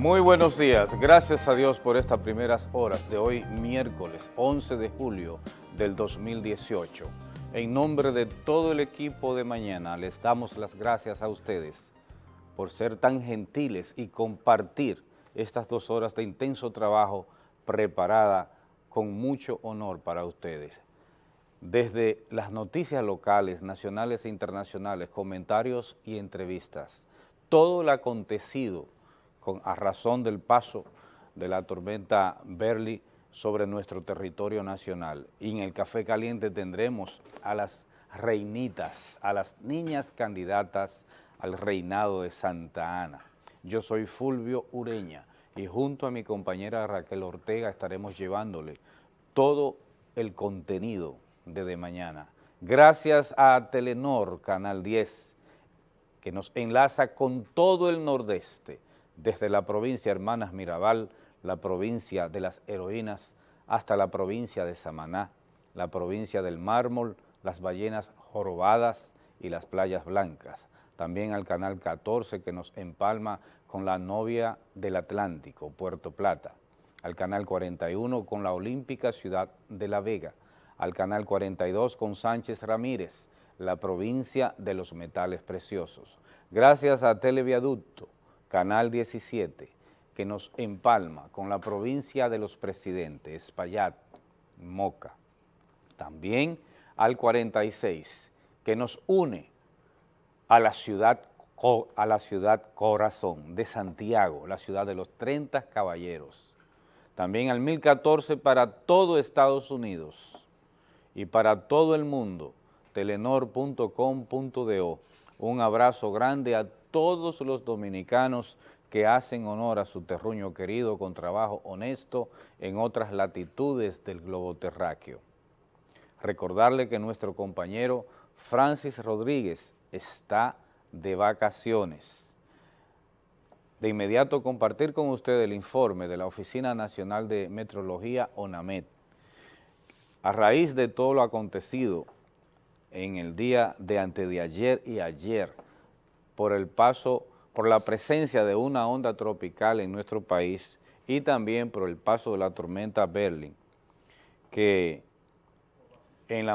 Muy buenos días, gracias a Dios por estas primeras horas de hoy, miércoles 11 de julio del 2018. En nombre de todo el equipo de mañana, les damos las gracias a ustedes por ser tan gentiles y compartir estas dos horas de intenso trabajo preparada con mucho honor para ustedes. Desde las noticias locales, nacionales e internacionales, comentarios y entrevistas, todo lo acontecido con, a razón del paso de la tormenta Berly sobre nuestro territorio nacional. Y en el Café Caliente tendremos a las reinitas, a las niñas candidatas al reinado de Santa Ana. Yo soy Fulvio Ureña y junto a mi compañera Raquel Ortega estaremos llevándole todo el contenido de De Mañana. Gracias a Telenor, Canal 10, que nos enlaza con todo el nordeste, desde la provincia Hermanas Mirabal, la provincia de las heroínas, hasta la provincia de Samaná, la provincia del mármol, las ballenas jorobadas y las playas blancas. También al Canal 14 que nos empalma con la novia del Atlántico, Puerto Plata. Al Canal 41 con la olímpica ciudad de La Vega. Al Canal 42 con Sánchez Ramírez, la provincia de los metales preciosos. Gracias a Televiaducto, Canal 17, que nos empalma con la provincia de los presidentes, Espaillat, Moca. También al 46, que nos une a la ciudad a la ciudad corazón de Santiago, la ciudad de los 30 caballeros. También al 1014 para todo Estados Unidos y para todo el mundo, telenor.com.do. Un abrazo grande a todos los dominicanos que hacen honor a su terruño querido con trabajo honesto en otras latitudes del globo terráqueo. Recordarle que nuestro compañero Francis Rodríguez está de vacaciones. De inmediato compartir con usted el informe de la Oficina Nacional de Metrología, ONAMET. A raíz de todo lo acontecido en el día de antes de ayer y ayer, por el paso, por la presencia de una onda tropical en nuestro país y también por el paso de la tormenta Berlin, que en,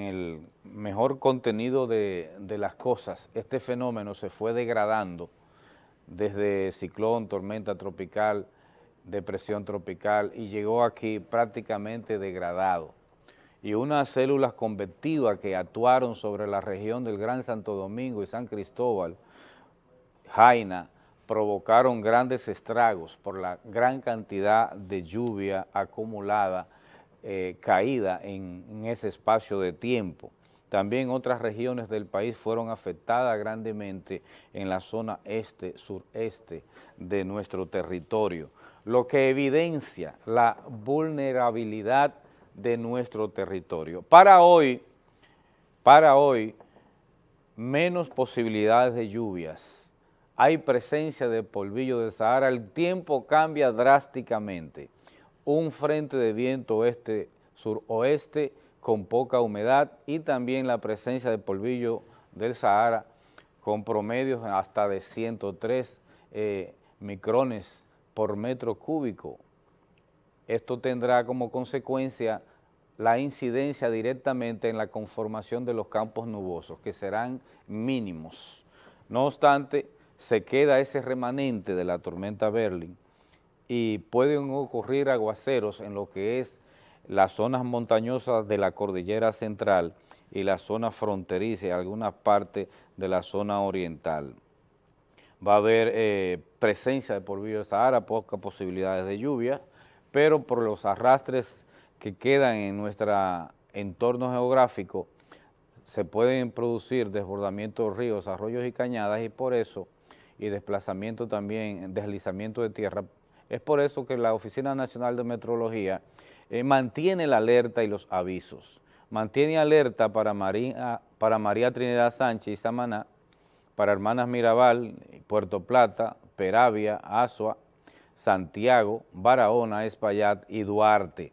el mejor contenido de las cosas, este fenómeno se fue degradando desde ciclón, tormenta tropical, depresión tropical y llegó aquí prácticamente degradado. Y unas células convectivas que actuaron sobre la región del Gran Santo Domingo y San Cristóbal, Jaina, provocaron grandes estragos por la gran cantidad de lluvia acumulada eh, caída en, en ese espacio de tiempo. También otras regiones del país fueron afectadas grandemente en la zona este, sureste de nuestro territorio, lo que evidencia la vulnerabilidad de nuestro territorio. Para hoy, para hoy, menos posibilidades de lluvias, hay presencia de polvillo del Sahara, el tiempo cambia drásticamente un frente de viento oeste-suroeste con poca humedad y también la presencia de polvillo del Sahara con promedios hasta de 103 eh, micrones por metro cúbico. Esto tendrá como consecuencia la incidencia directamente en la conformación de los campos nubosos, que serán mínimos. No obstante, se queda ese remanente de la tormenta Berlin, y pueden ocurrir aguaceros en lo que es las zonas montañosas de la cordillera central y la zona fronteriza y alguna parte de la zona oriental. Va a haber eh, presencia de de Sahara, pocas posibilidades de lluvia, pero por los arrastres que quedan en nuestro entorno geográfico, se pueden producir desbordamientos de ríos, arroyos y cañadas y por eso, y desplazamiento también, deslizamiento de tierra es por eso que la Oficina Nacional de Metrología eh, mantiene la alerta y los avisos. Mantiene alerta para María, para María Trinidad Sánchez y Samaná, para Hermanas Mirabal, Puerto Plata, Peravia, Asua, Santiago, Barahona, Espaillat y Duarte.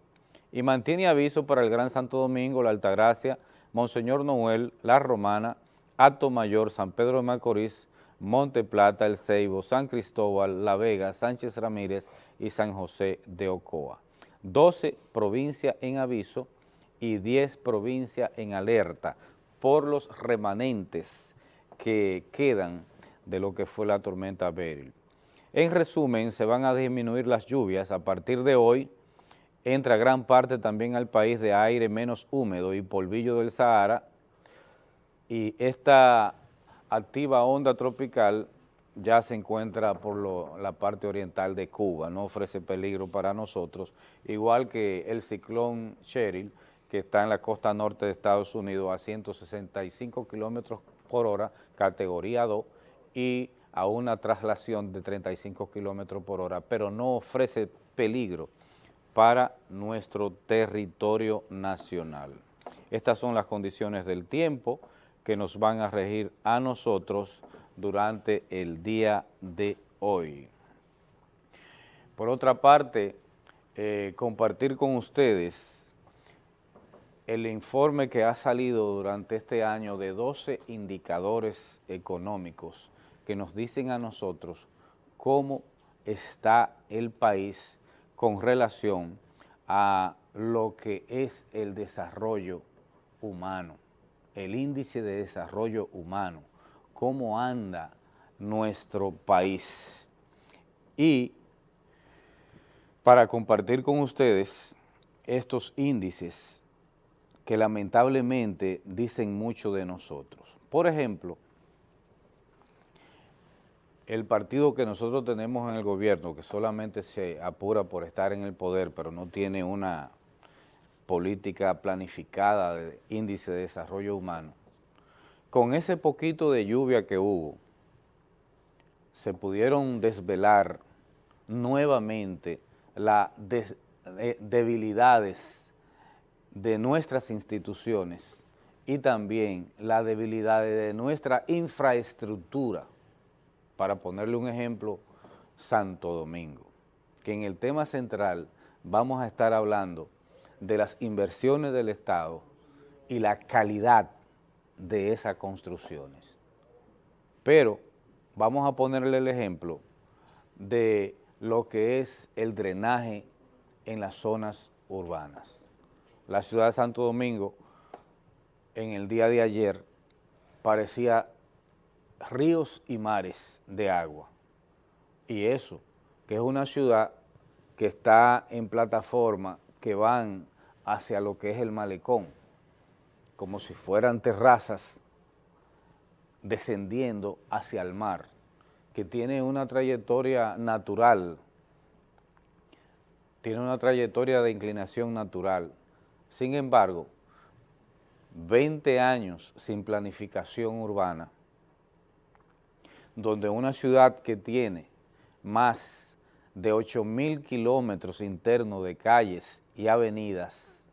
Y mantiene aviso para el Gran Santo Domingo, La Altagracia, Monseñor Noel, La Romana, Acto Mayor, San Pedro de Macorís, Monte Plata, El Ceibo, San Cristóbal, La Vega, Sánchez Ramírez y San José de Ocoa. 12 provincias en aviso y 10 provincias en alerta por los remanentes que quedan de lo que fue la tormenta Beryl. En resumen, se van a disminuir las lluvias. A partir de hoy, entra gran parte también al país de aire menos húmedo y polvillo del Sahara. Y esta activa onda tropical ya se encuentra por la parte oriental de Cuba, no ofrece peligro para nosotros, igual que el ciclón Cheryl, que está en la costa norte de Estados Unidos a 165 kilómetros por hora, categoría 2, y a una traslación de 35 kilómetros por hora, pero no ofrece peligro para nuestro territorio nacional. Estas son las condiciones del tiempo que nos van a regir a nosotros durante el día de hoy. Por otra parte, eh, compartir con ustedes el informe que ha salido durante este año de 12 indicadores económicos que nos dicen a nosotros cómo está el país con relación a lo que es el desarrollo humano, el índice de desarrollo humano, cómo anda nuestro país. Y para compartir con ustedes estos índices que lamentablemente dicen mucho de nosotros. Por ejemplo, el partido que nosotros tenemos en el gobierno, que solamente se apura por estar en el poder, pero no tiene una política planificada de índice de desarrollo humano, con ese poquito de lluvia que hubo, se pudieron desvelar nuevamente las eh, debilidades de nuestras instituciones y también las debilidades de nuestra infraestructura para ponerle un ejemplo, Santo Domingo, que en el tema central vamos a estar hablando de las inversiones del Estado y la calidad de esas construcciones. Pero vamos a ponerle el ejemplo de lo que es el drenaje en las zonas urbanas. La ciudad de Santo Domingo en el día de ayer parecía ríos y mares de agua. Y eso, que es una ciudad que está en plataforma que van hacia lo que es el malecón, como si fueran terrazas descendiendo hacia el mar, que tiene una trayectoria natural, tiene una trayectoria de inclinación natural. Sin embargo, 20 años sin planificación urbana, donde una ciudad que tiene más de 8 mil kilómetros internos de calles y avenidas,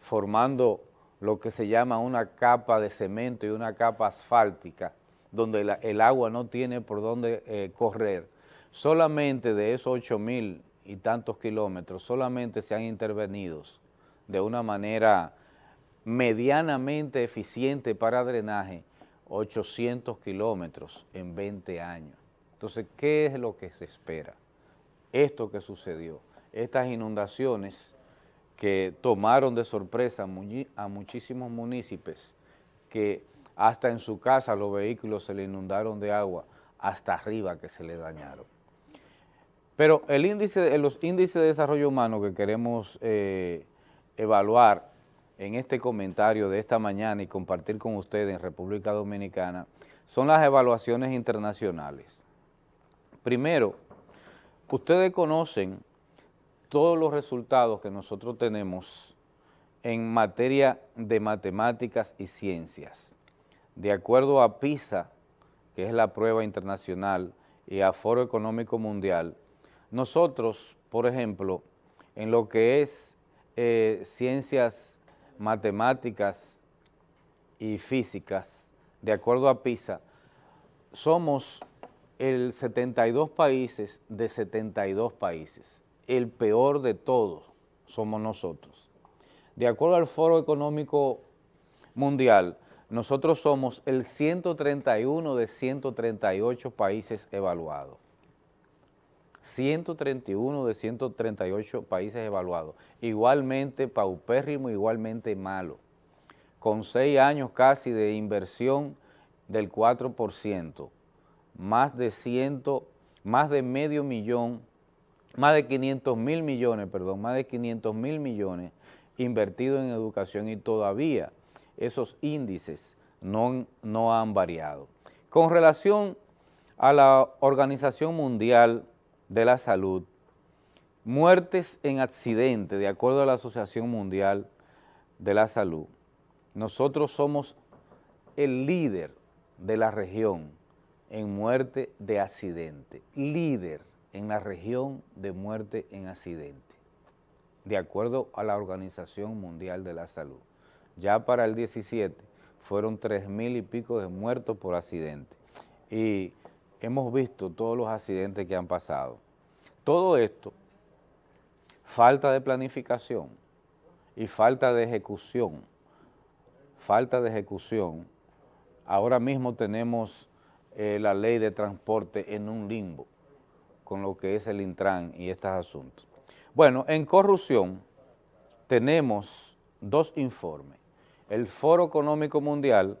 formando lo que se llama una capa de cemento y una capa asfáltica, donde el agua no tiene por dónde eh, correr, solamente de esos 8 mil y tantos kilómetros, solamente se han intervenido de una manera medianamente eficiente para drenaje 800 kilómetros en 20 años. Entonces, ¿qué es lo que se espera? Esto que sucedió, estas inundaciones que tomaron de sorpresa a muchísimos municipios que hasta en su casa los vehículos se le inundaron de agua hasta arriba que se le dañaron. Pero el índice, los índices de desarrollo humano que queremos eh, evaluar en este comentario de esta mañana y compartir con ustedes en República Dominicana son las evaluaciones internacionales. Primero, ustedes conocen todos los resultados que nosotros tenemos en materia de matemáticas y ciencias. De acuerdo a PISA, que es la prueba internacional, y a Foro Económico Mundial, nosotros, por ejemplo, en lo que es eh, ciencias matemáticas y físicas, de acuerdo a PISA, somos el 72 países de 72 países. El peor de todos somos nosotros. De acuerdo al Foro Económico Mundial, nosotros somos el 131 de 138 países evaluados. 131 de 138 países evaluados. Igualmente paupérrimo, igualmente malo. Con seis años casi de inversión del 4%, más de ciento, más de medio millón, más de 500 mil millones, perdón, más de 500 mil millones invertidos en educación y todavía esos índices no, no han variado. Con relación a la Organización Mundial de la Salud, muertes en accidente, de acuerdo a la Asociación Mundial de la Salud, nosotros somos el líder de la región en muerte de accidente, líder en la región de muerte en accidente, de acuerdo a la Organización Mundial de la Salud. Ya para el 17 fueron tres mil y pico de muertos por accidente y hemos visto todos los accidentes que han pasado. Todo esto, falta de planificación y falta de ejecución, falta de ejecución. Ahora mismo tenemos eh, la ley de transporte en un limbo con lo que es el Intran y estos asuntos. Bueno, en corrupción tenemos dos informes el Foro Económico Mundial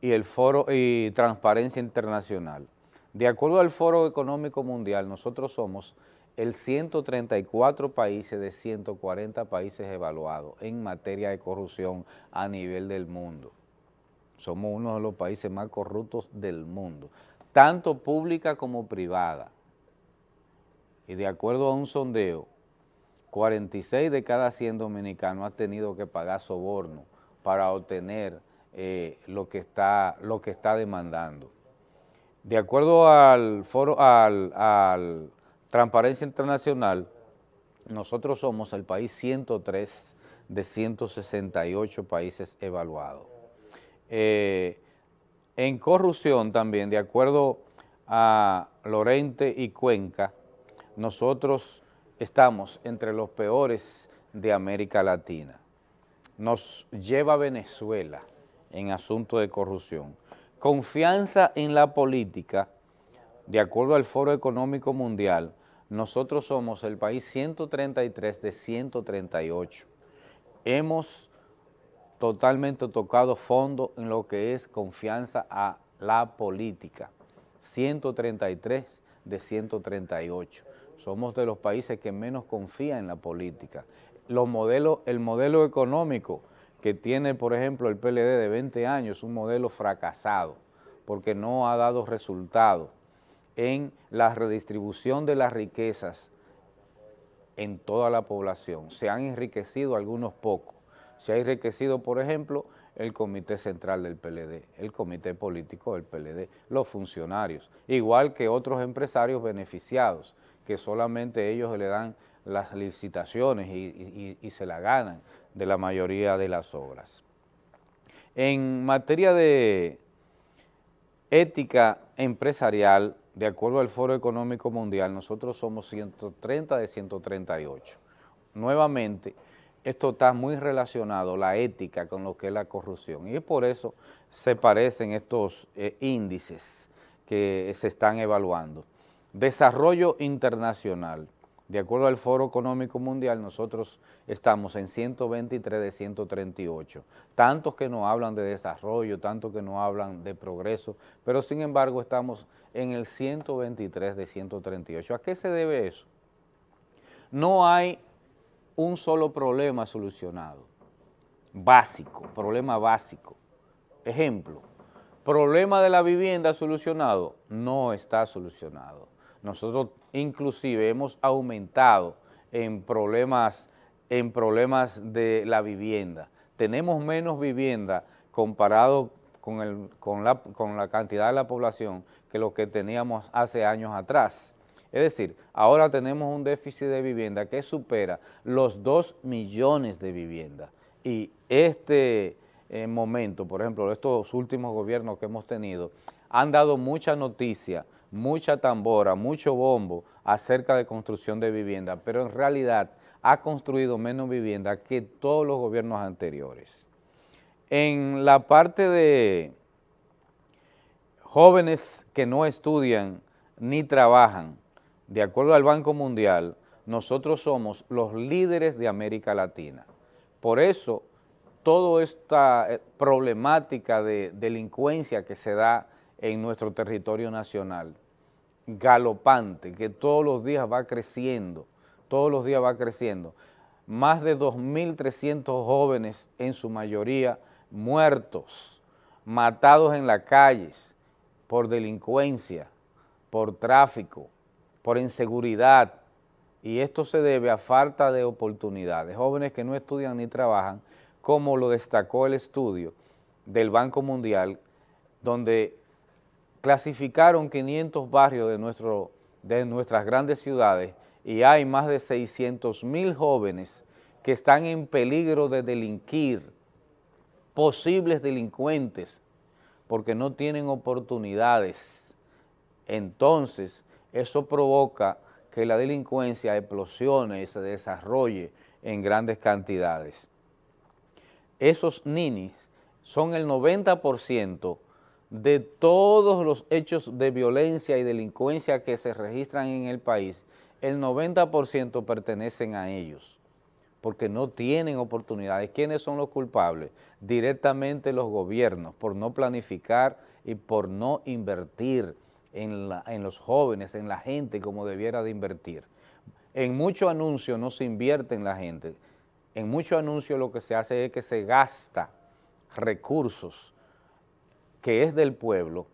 y el Foro y Transparencia Internacional. De acuerdo al Foro Económico Mundial, nosotros somos el 134 países de 140 países evaluados en materia de corrupción a nivel del mundo. Somos uno de los países más corruptos del mundo, tanto pública como privada. Y de acuerdo a un sondeo, 46 de cada 100 dominicanos han tenido que pagar soborno para obtener eh, lo, que está, lo que está demandando. De acuerdo al foro, al, Transparencia Internacional, nosotros somos el país 103 de 168 países evaluados. Eh, en corrupción también, de acuerdo a Lorente y Cuenca, nosotros estamos entre los peores de América Latina nos lleva Venezuela en asunto de corrupción. Confianza en la política, de acuerdo al Foro Económico Mundial, nosotros somos el país 133 de 138. Hemos totalmente tocado fondo en lo que es confianza a la política. 133 de 138. Somos de los países que menos confía en la política los modelos, el modelo económico que tiene, por ejemplo, el PLD de 20 años, un modelo fracasado, porque no ha dado resultado en la redistribución de las riquezas en toda la población. Se han enriquecido algunos pocos. Se ha enriquecido, por ejemplo, el Comité Central del PLD, el Comité Político del PLD, los funcionarios, igual que otros empresarios beneficiados, que solamente ellos le dan las licitaciones y, se la ganan de la mayoría de las obras. En materia de ética empresarial, de acuerdo al Foro Económico Mundial, nosotros somos 130 de 138. Nuevamente, esto está muy relacionado, la ética, con lo que es la corrupción, y por eso se parecen estos eh, índices que se están evaluando. Desarrollo internacional. De acuerdo al Foro Económico Mundial, nosotros estamos en 123 de 138, tantos que nos hablan de desarrollo, tantos que nos hablan de progreso, pero sin embargo estamos en el 123 de 138. ¿A qué se debe eso? No hay un solo problema solucionado, básico, problema básico. Ejemplo, problema de la vivienda solucionado, no está solucionado nosotros inclusive hemos aumentado en problemas, en problemas de la vivienda. Tenemos menos vivienda comparado con, con, la, con la cantidad de la población que lo que teníamos hace años atrás. Es decir, ahora tenemos un déficit de vivienda que supera los 2 millones de viviendas. Y este eh, momento, por ejemplo, estos últimos gobiernos que hemos tenido, han dado mucha noticia mucha tambora, mucho bombo acerca de construcción de vivienda, pero en realidad ha construido menos vivienda que todos los gobiernos anteriores. En la parte de jóvenes que no estudian ni trabajan, de acuerdo al Banco Mundial, nosotros somos los líderes de América Latina. Por eso, toda esta eh, problemática de delincuencia que se da en nuestro territorio nacional, galopante, que todos los días va creciendo, todos los días va creciendo. Más de 2.300 jóvenes, en su mayoría, muertos, matados en las calles por delincuencia, por tráfico, por inseguridad, y esto se debe a falta de oportunidades. Jóvenes que no estudian ni trabajan, como lo destacó el estudio del Banco Mundial, donde clasificaron 500 barrios de, nuestro, de nuestras grandes ciudades y hay más de 600 mil jóvenes que están en peligro de delinquir, posibles delincuentes, porque no tienen oportunidades. Entonces, eso provoca que la delincuencia explosione y se desarrolle en grandes cantidades. Esos ninis son el 90% de todos los hechos de violencia y delincuencia que se registran en el país, el 90% pertenecen a ellos, porque no tienen oportunidades. ¿Quiénes son los culpables? Directamente los gobiernos, por no planificar y por no invertir en, los jóvenes, en la gente como debiera de invertir. En muchos anuncios no se invierte en la gente, en muchos anuncios lo que se hace es que se gasta recursos que es del pueblo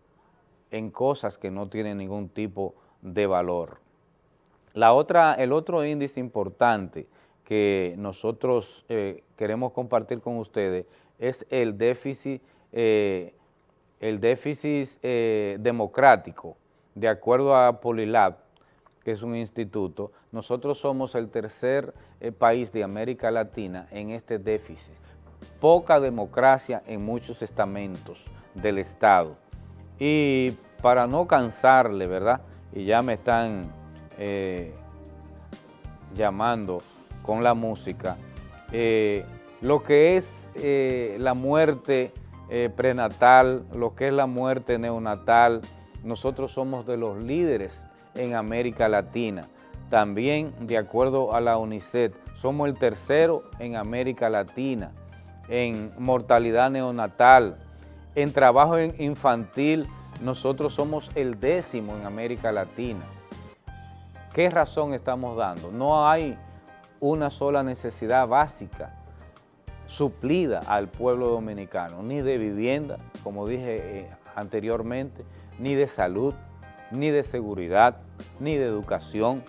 en cosas que no tienen ningún tipo de valor. La otra, el otro índice importante que nosotros eh, queremos compartir con ustedes es el déficit, eh, el déficit eh, democrático. De acuerdo a Polilab, que es un instituto, nosotros somos el tercer país de América Latina en este déficit. Poca democracia en muchos estamentos del Estado. Y para no cansarle, ¿verdad? Y ya me están eh, llamando con la música, eh, lo que es eh, la muerte prenatal, lo que es la muerte neonatal, nosotros somos de los líderes en América Latina. También, de acuerdo a la UNICEF, somos el tercero en América Latina en mortalidad neonatal, en trabajo infantil, nosotros somos el décimo en América Latina. ¿Qué razón estamos dando? No hay una sola necesidad básica suplida al pueblo dominicano, ni de vivienda, como dije eh, anteriormente, ni de salud, ni de seguridad, ni de educación.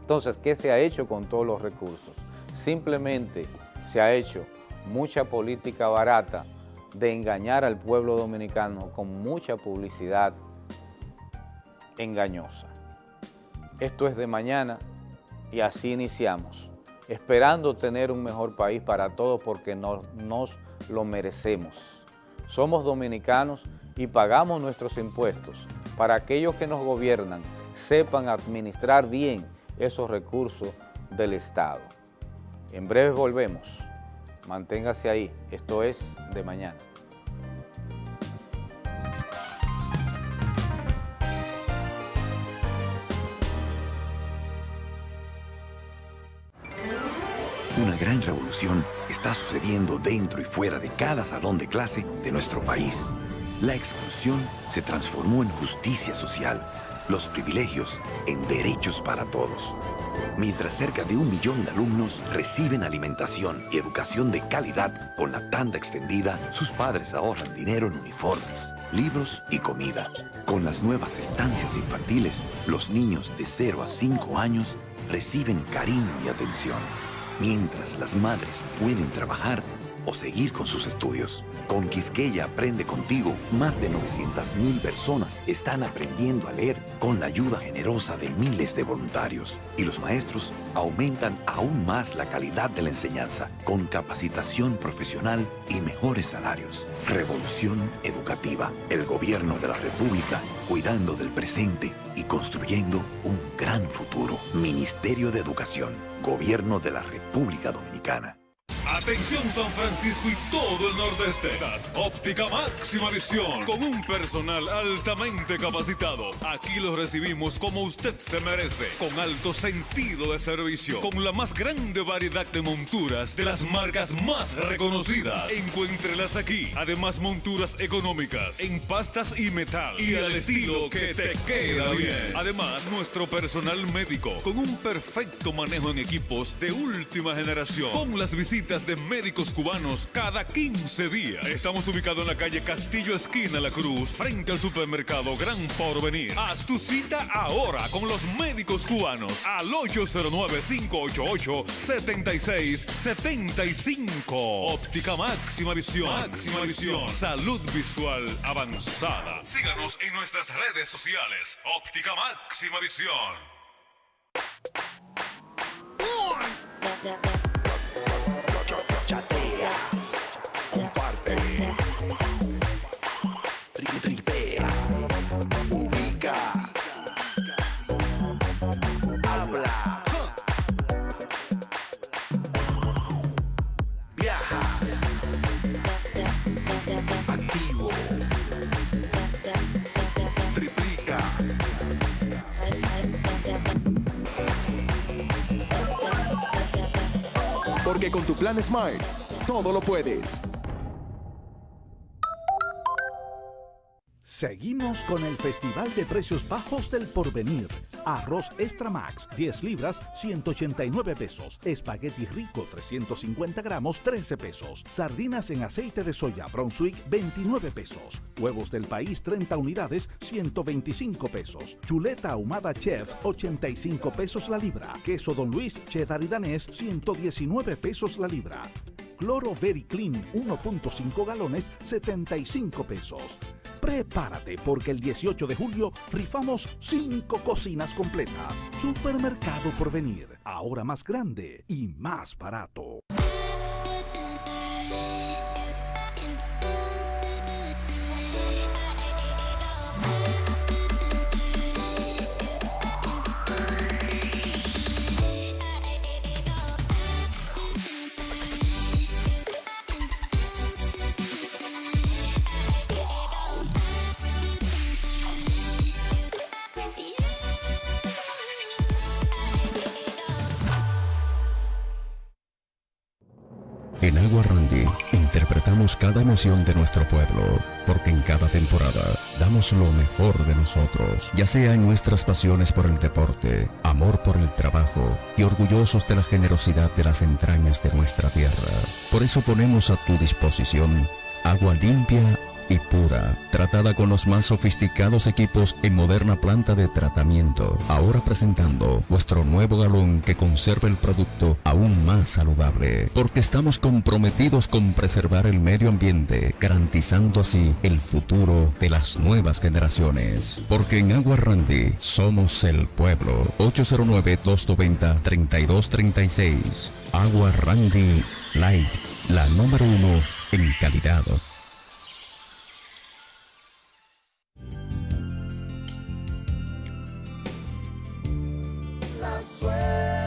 Entonces, ¿qué se ha hecho con todos los recursos? Simplemente se ha hecho mucha política barata de engañar al pueblo dominicano con mucha publicidad engañosa. Esto es de mañana y así iniciamos, esperando tener un mejor país para todos porque nos, nos lo merecemos. Somos dominicanos y pagamos nuestros impuestos para aquellos que nos gobiernan sepan administrar bien esos recursos del Estado. En breve volvemos. Manténgase ahí, esto es de mañana. Una gran revolución está sucediendo dentro y fuera de cada salón de clase de nuestro país. La exclusión se transformó en justicia social, los privilegios en derechos para todos mientras cerca de un millón de alumnos reciben alimentación y educación de calidad con la tanda extendida, sus padres ahorran dinero en uniformes, libros y comida. Con las nuevas estancias infantiles, los niños de 0 a 5 años reciben cariño y atención, mientras las madres pueden trabajar o seguir con sus estudios. Con Quisqueya Aprende Contigo, más de 900.000 personas están aprendiendo a leer con la ayuda generosa de miles de voluntarios. Y los maestros aumentan aún más la calidad de la enseñanza con capacitación profesional y mejores salarios. Revolución Educativa. El gobierno de la República cuidando del presente y construyendo un gran futuro. Ministerio de Educación. Gobierno de la República Dominicana. Atención San Francisco y todo el nordeste. Óptica máxima visión con un personal altamente capacitado. Aquí los recibimos como usted se merece, con alto sentido de servicio, con la más grande variedad de monturas de las marcas más reconocidas. Encuéntrelas aquí. Además monturas económicas en pastas y metal y al estilo que te queda bien. Además nuestro personal médico con un perfecto manejo en equipos de última generación, con las visitas de médicos cubanos cada 15 días. Estamos ubicados en la calle Castillo Esquina La Cruz, frente al supermercado Gran Porvenir. Haz tu cita ahora con los médicos cubanos al 809-588-7675. Óptica máxima visión. Máxima visión. Salud visual avanzada. Síganos en nuestras redes sociales. Óptica máxima visión. Porque con tu plan Smart, todo lo puedes. Seguimos con el Festival de Precios Bajos del Porvenir. Arroz Extra Max, 10 libras, 189 pesos. Espagueti rico, 350 gramos, 13 pesos. Sardinas en aceite de soya Brunswick, 29 pesos. Huevos del país, 30 unidades, 125 pesos. Chuleta ahumada Chef, 85 pesos la libra. Queso Don Luis, cheddar y danés, 119 pesos la libra. Cloro Very Clean 1.5 galones 75 pesos. Prepárate porque el 18 de julio rifamos 5 cocinas completas. Supermercado por venir, ahora más grande y más barato. En Agua Randy interpretamos cada emoción de nuestro pueblo, porque en cada temporada damos lo mejor de nosotros, ya sea en nuestras pasiones por el deporte, amor por el trabajo y orgullosos de la generosidad de las entrañas de nuestra tierra. Por eso ponemos a tu disposición agua limpia y pura, tratada con los más sofisticados equipos en moderna planta de tratamiento. Ahora presentando nuestro nuevo galón que conserva el producto aún más saludable, porque estamos comprometidos con preservar el medio ambiente, garantizando así el futuro de las nuevas generaciones. Porque en Agua Randy somos el pueblo. 809-290-3236. Agua Randy Light, la número uno en calidad. sueño.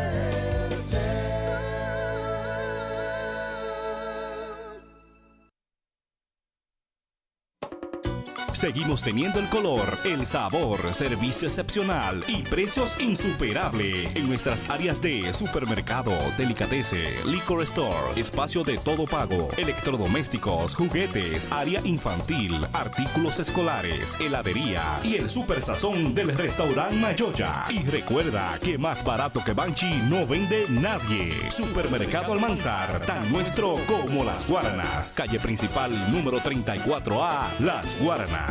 Seguimos teniendo el color, el sabor, servicio excepcional y precios insuperables en nuestras áreas de supermercado, delicatese, liquor store, espacio de todo pago, electrodomésticos, juguetes, área infantil, artículos escolares, heladería y el super sazón del restaurante Mayoya. Y recuerda que más barato que Banchi no vende nadie. Supermercado Almanzar, tan nuestro como las Guaranas. Calle principal número 34A, Las Guaranas.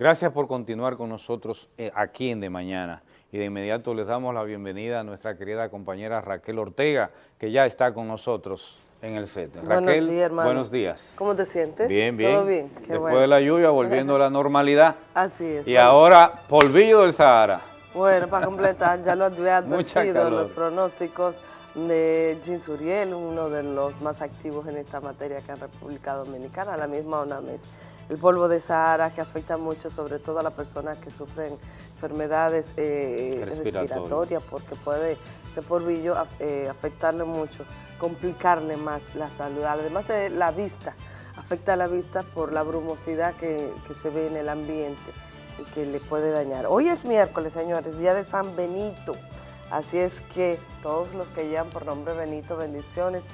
Gracias por continuar con nosotros eh, aquí en De Mañana. Y de inmediato les damos la bienvenida a nuestra querida compañera Raquel Ortega, que ya está con nosotros en el set. Buenos Raquel, días, buenos días. ¿Cómo te sientes? Bien, bien. ¿Todo bien? Qué Después bueno. de la lluvia, volviendo a la normalidad. Así es. Y bueno. ahora, polvillo del Sahara. Bueno, para completar, ya lo había advertido los pronósticos. de Jean Suriel, uno de los más activos en esta materia acá en República Dominicana, la misma ONAMED. El polvo de Sahara que afecta mucho sobre todo a las personas que sufren enfermedades eh, Respiratoria. respiratorias porque puede ese polvillo eh, afectarle mucho, complicarle más la salud. Además de la vista, afecta a la vista por la brumosidad que, que se ve en el ambiente y que le puede dañar. Hoy es miércoles, señores, día de San Benito. Así es que todos los que llevan por nombre Benito, bendiciones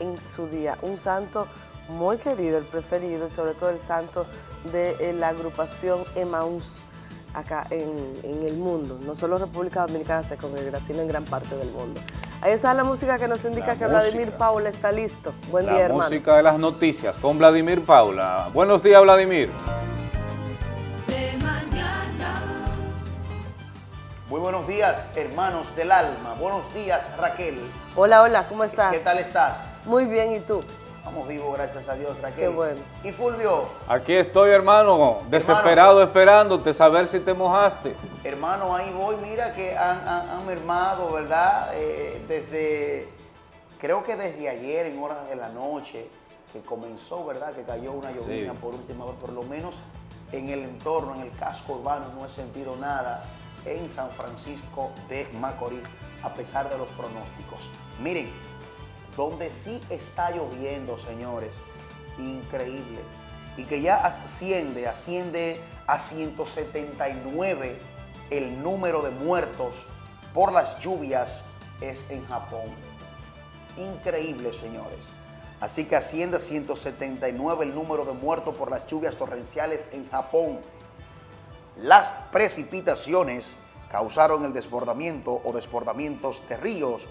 en su día. Un santo muy querido, el preferido, y sobre todo el santo de eh, la agrupación Emaús acá en, en el mundo. No solo República Dominicana se congrega, sino en gran parte del mundo. Ahí está la música que nos indica La que Vladimir. Paula está listo. Buen La día, hermano. música de las noticias con Vladimir Paula. Buenos días, Vladimir. Muy buenos días, hermanos del alma. Buenos días, Raquel. Hola, hola, ¿cómo estás? ¿Qué tal estás? Muy bien, ¿y tú? Estamos vivos, gracias a Dios, Raquel. Qué bueno. Y Fulvio, Aquí estoy, hermano, desesperado esperándote, saber si te mojaste. hermano, ahí voy. Mira que han, han- han mermado, ¿verdad? Eh, desde, creo que desde ayer, en horas de la noche, que comenzó, ¿verdad? Que cayó una llovizna Sí. por última vez, por lo menos en el entorno, en el casco urbano, no he sentido nada en San Francisco de Macorís, a pesar de los pronósticos. Miren, donde sí está lloviendo, señores, increíble, y que ya asciende, asciende a 179 el número de muertos por las lluvias, es en Japón. Increíble, señores. Así que asciende a 179 el número de muertos por las lluvias torrenciales en Japón. Las precipitaciones causaron el desbordamiento o desbordamientos de ríos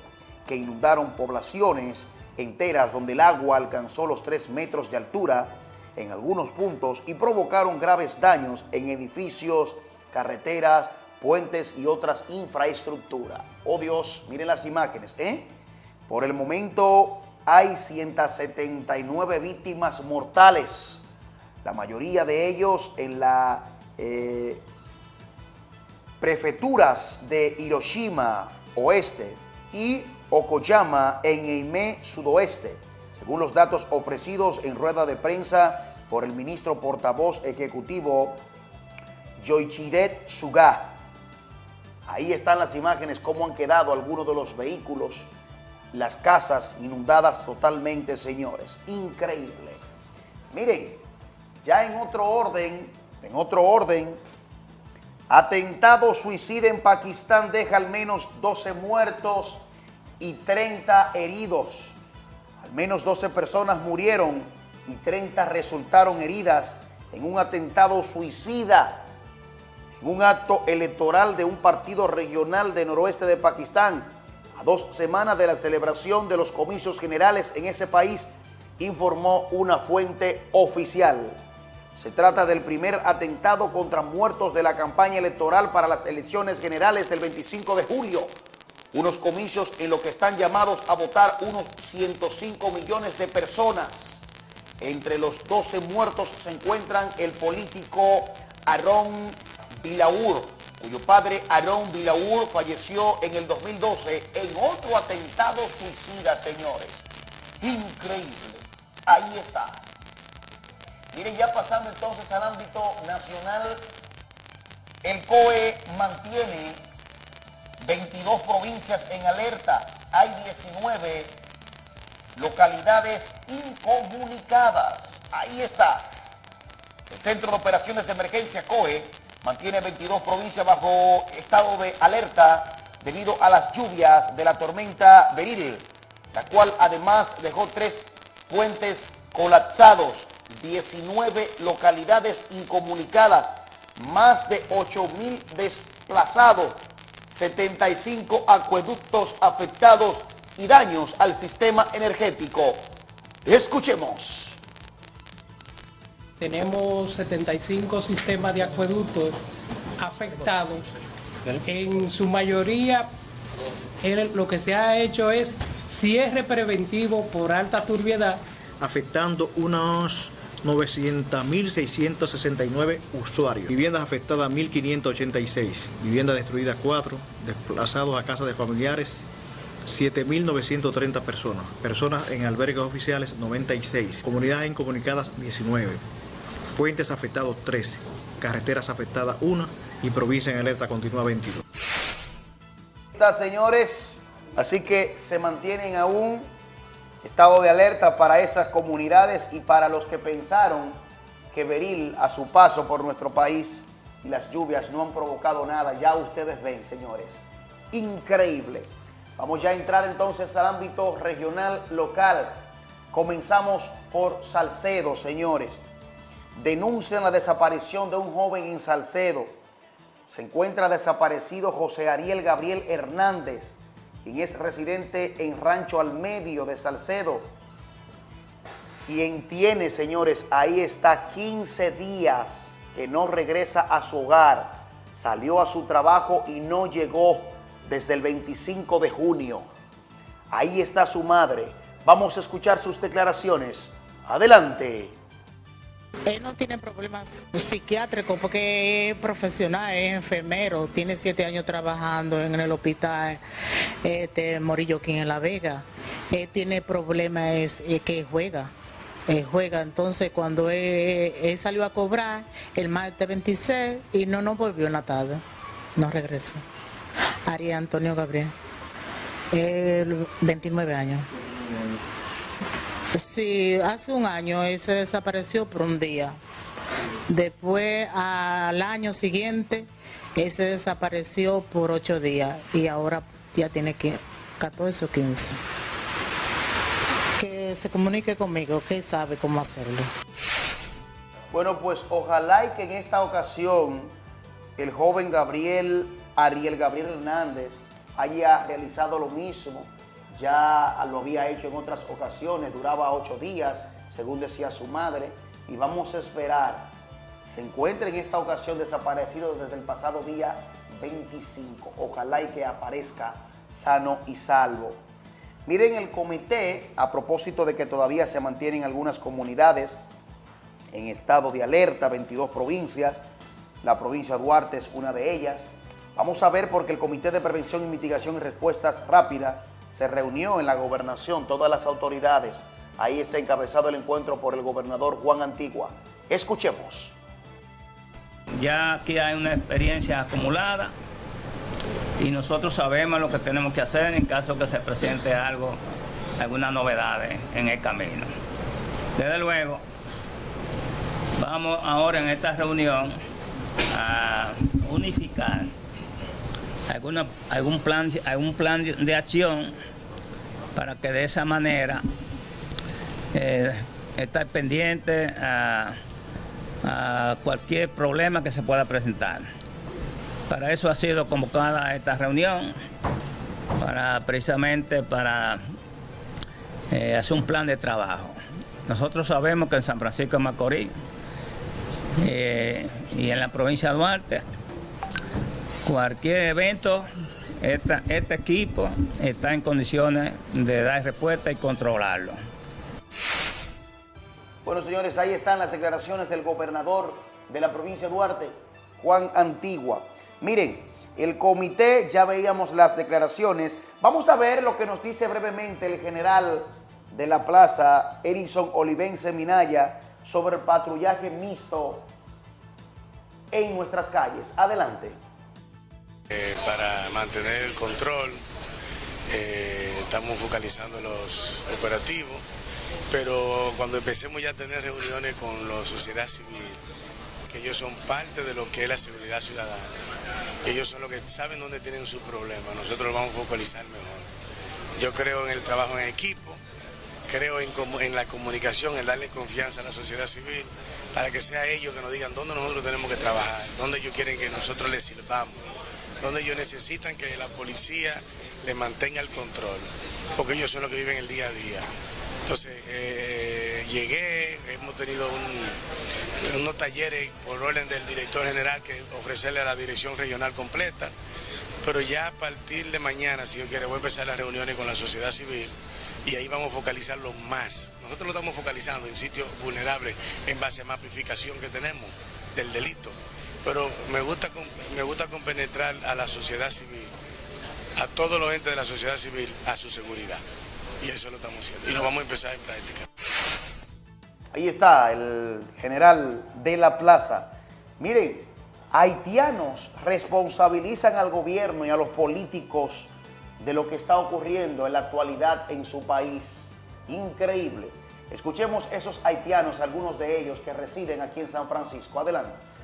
que inundaron poblaciones enteras donde el agua alcanzó los 3 metros de altura en algunos puntos y provocaron graves daños en edificios, carreteras, puentes y otras infraestructuras. Oh Dios, miren las imágenes, ¿eh? Por el momento hay 179 víctimas mortales, la mayoría de ellos en la eh, prefecturas de Hiroshima Oeste y Okoyama en Eime Sudoeste, según los datos ofrecidos en rueda de prensa por el ministro portavoz ejecutivo Yoichiret Suga. Ahí están las imágenes, cómo han quedado algunos de los vehículos, las casas inundadas totalmente, señores. Increíble. Miren, ya en otro orden, en otro orden, atentado suicida en Pakistán deja al menos 12 muertos y 30 heridos. Al menos 12 personas murieron y 30 resultaron heridas en un atentado suicida en un acto electoral de un partido regional de noroeste de Pakistán, a dos semanas de la celebración de los comicios generales en ese país, informó una fuente oficial. Se trata del primer atentado contra muertos de la campaña electoral para las elecciones generales del 25 de julio, unos comicios en los que están llamados a votar unos 105 millones de personas. Entre los 12 muertos se encuentran el político Aaron Bilaur, cuyo padre Aaron Bilaur falleció en el 2012 en otro atentado suicida, señores. Increíble. Ahí está. Miren, ya pasando entonces al ámbito nacional, el COE mantiene 22 provincias en alerta. Hay 19 localidades incomunicadas. Ahí está. El Centro de Operaciones de Emergencia COE mantiene 22 provincias bajo estado de alerta debido a las lluvias de la tormenta Beryl, la cual además dejó tres puentes colapsados, 19 localidades incomunicadas, más de 8 mil desplazados, 75 acueductos afectados y daños al sistema energético. Escuchemos. Tenemos 75 sistemas de acueductos afectados. En su mayoría, lo que se ha hecho es cierre preventivo por alta turbiedad afectando unos 900.669 usuarios. Viviendas afectadas 1.586, viviendas destruidas 4, desplazados a casa de familiares 7.930 personas. Personas en albergues oficiales 96. Comunidades incomunicadas 19. Puentes afectados 13. Carreteras afectadas 1 y provincia en alerta continua 22. Está, señores, así que se mantienen aún estado de alerta para esas comunidades y para los que pensaron que Beril a su paso por nuestro país y las lluvias no han provocado nada. Ya ustedes ven, señores. Increíble. Vamos ya a entrar entonces al ámbito regional local. Comenzamos por Salcedo, señores. Denuncian la desaparición de un joven en Salcedo. Se encuentra desaparecido José Ariel Gabriel Hernández, quien es residente en Rancho al Medio de Salcedo. Quien tiene, señores, ahí está 15 días que no regresa a su hogar. Salió a su trabajo y no llegó desde el 25 de junio. Ahí está su madre. Vamos a escuchar sus declaraciones. Adelante. Él no tiene problemas psiquiátricos porque es profesional, es enfermero, tiene siete años trabajando en el hospital este, Morillo aquí en La Vega. Él tiene problemas es, que juega. Él juega, entonces cuando él salió a cobrar el martes 26 y no nos volvió en la tarde, no regresó. Ari Antonio Gabriel, él, 29 años. Sí, hace un año él se desapareció por un día. Después, al año siguiente, él se desapareció por ocho días y ahora ya tiene que 14 o 15. Que se comunique conmigo, que sabe cómo hacerlo. Bueno, pues ojalá y que en esta ocasión el joven Gabriel, Ariel Gabriel Hernández, haya realizado lo mismo. Ya lo había hecho en otras ocasiones, duraba ocho días, según decía su madre, y vamos a esperar. Se encuentra en esta ocasión desaparecido desde el pasado día 25. Ojalá y que aparezca sano y salvo. Miren el comité, a propósito de que todavía se mantienen algunas comunidades en estado de alerta, 22 provincias, la provincia de Duarte es una de ellas. Vamos a ver porque el Comité de Prevención y Mitigación y Respuestas Rápidas se reunió en la gobernación, todas las autoridades. Ahí está encabezado el encuentro por el gobernador Juan Antigua. Escuchemos. Ya aquí hay una experiencia acumulada y nosotros sabemos lo que tenemos que hacer en caso que se presente algo, alguna novedad en el camino. Desde luego, vamos ahora en esta reunión a unificar algún, plan, algún plan de acción para que de esa manera eh, estar pendiente a, cualquier problema que se pueda presentar. Para eso ha sido convocada esta reunión, para precisamente para eh, hacer un plan de trabajo. Nosotros sabemos que en San Francisco de Macorís eh, y en la provincia de Duarte, cualquier evento, este equipo está en condiciones de dar respuesta y controlarlo. Bueno, señores, ahí están las declaraciones del gobernador de la provincia de Duarte, Juan Antigua. Miren, el comité, ya veíamos las declaraciones. Vamos a ver lo que nos dice brevemente el general de la plaza, Erison Olivense Minaya, sobre el patrullaje mixto en nuestras calles. Adelante. Eh, para mantener el control, eh, estamos focalizando los operativos, pero cuando empecemos ya a tener reuniones con la sociedad civil, que ellos son parte de lo que es la seguridad ciudadana, ellos son los que saben dónde tienen sus problemas, nosotros lo vamos a focalizar mejor. Yo creo en el trabajo en equipo, creo en, en la comunicación, en darle confianza a la sociedad civil, para que sea ellos que nos digan dónde nosotros tenemos que trabajar, dónde ellos quieren que nosotros les sirvamos, donde ellos necesitan que la policía le mantenga el control, porque ellos son los que viven el día a día. Entonces, eh, llegué, hemos tenido un- unos talleres por orden del director general que ofrecerle a la dirección regional completa, pero ya a partir de mañana, si yo quiere, voy a empezar las reuniones con la sociedad civil y ahí vamos a focalizarlo más. Nosotros lo estamos focalizando en sitios vulnerables en base a mapificación que tenemos del delito, pero me gusta, me gusta compenetrar a la sociedad civil a todos los entes de la sociedad civil a su seguridad. Y eso lo estamos haciendo. Y lo vamos a empezar en práctica. Ahí está el general de la plaza. Miren, haitianos responsabilizan al gobierno y a los políticos de lo que está ocurriendo en la actualidad en su país. Increíble. Escuchemos esos haitianos, algunos de ellos que residen aquí en San Francisco. Adelante.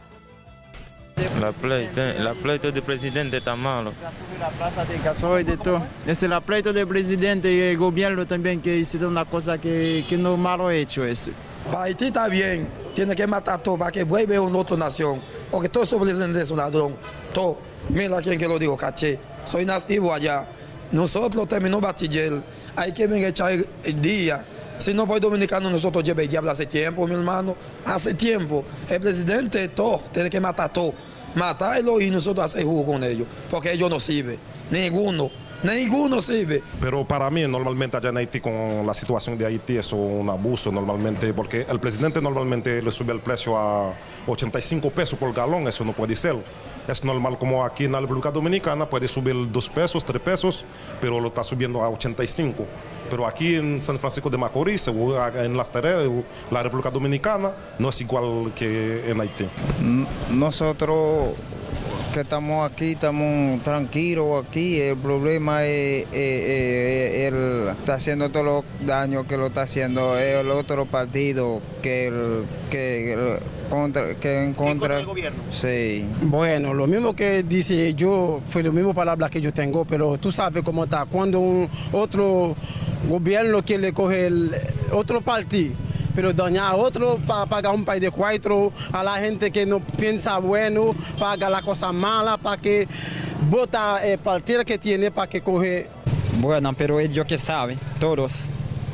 La pleito, la pleito del presidente está malo. La plaza de gasoil de todo. Es la pleito del presidente y el gobierno también que hicieron una cosa que, que no malo hecho eso. Para Haití está bien, tiene que matar todo para que vuelva a una otra nación. Porque todo esos presidentes son ladrón. Todo. Mira quién que lo digo, caché. Soy nativo allá. Nosotros terminó bachiller. Hay que venir a echar el día. Si no fue dominicano, nosotros lleva el diablo hace tiempo, mi hermano. Hace tiempo. El presidente, todo, tiene que matar todo. Matarlo y nosotros hacer jugo con ellos. Porque ellos no sirven. Ninguno. Ninguno sirve. Pero para mí, normalmente allá en Haití, con la situación de Haití, es un abuso normalmente, porque el presidente normalmente le sube el precio a 85 pesos por galón, eso no puede ser. Es normal como aquí en la República Dominicana puede subir 2 pesos, 3 pesos, pero lo está subiendo a 85. Pero aquí en San Francisco de Macorís, en las Terres, la República Dominicana, no es igual que en Haití. Nosotros que estamos aquí, estamos tranquilos aquí. El problema es, eh, él está haciendo todos los daños que lo está haciendo el otro partido que el, que contra, que en contra. el gobierno? Sí. Bueno, lo mismo que dice yo, fue lo mismo palabra que yo tengo, pero tú sabes cómo está. Cuando un otro gobierno quiere coger el otro partido, pero dañar a otro para pagar un país de cuatro, a la gente que no piensa bueno, paga la cosa mala, para que vota el partido que tiene para que coge. Bueno, pero ellos que saben, todos.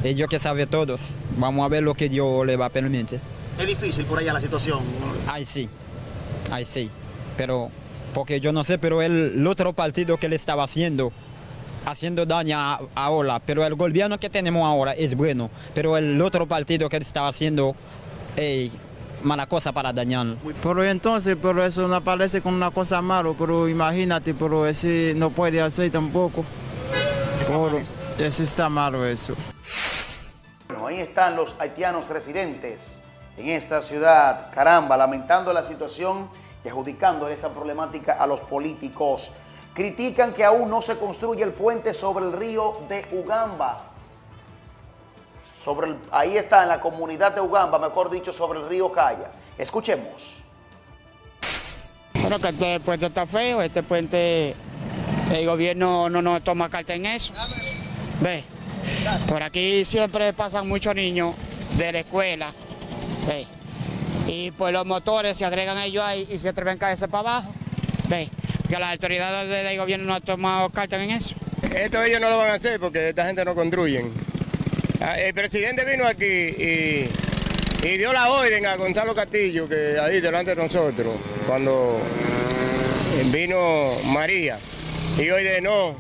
Ellos que saben todos. Vamos a ver lo que Dios le va a permitir. Es difícil por allá la situación. Ay, sí. Ay, sí. Pero, porque yo no sé, pero el, el otro partido que le estaba haciendo, haciendo daño a- ahora, pero el gobierno que tenemos ahora es bueno, pero el otro partido que le estaba haciendo, ey, mala cosa para dañar. Pero entonces, pero eso no parece como una cosa mala, pero imagínate, pero ese no puede hacer tampoco. Pero ese está malo eso. Bueno, ahí están los haitianos residentes en esta ciudad, caramba, lamentando la situación y adjudicando esa problemática a los políticos. Critican que aún no se construye el puente sobre el río de Ugamba. Sobre el- ahí está, en la comunidad de Ugamba, mejor dicho, sobre el río Calla. Escuchemos. Bueno, que este puente está feo, este puente, el gobierno no nos toma carta en eso. Ve, por aquí siempre pasan muchos niños de la escuela, ve, y pues los motores se agregan ellos ahí y se atreven a caerse para abajo, ve, que las autoridades del gobierno no han tomado carta en eso. Esto ellos no lo van a hacer porque esta gente no construyen. Ah, El presidente vino aquí y, y dio la orden a Gonzalo Castillo, que ahí delante de nosotros, cuando vino María. Y hoy de no,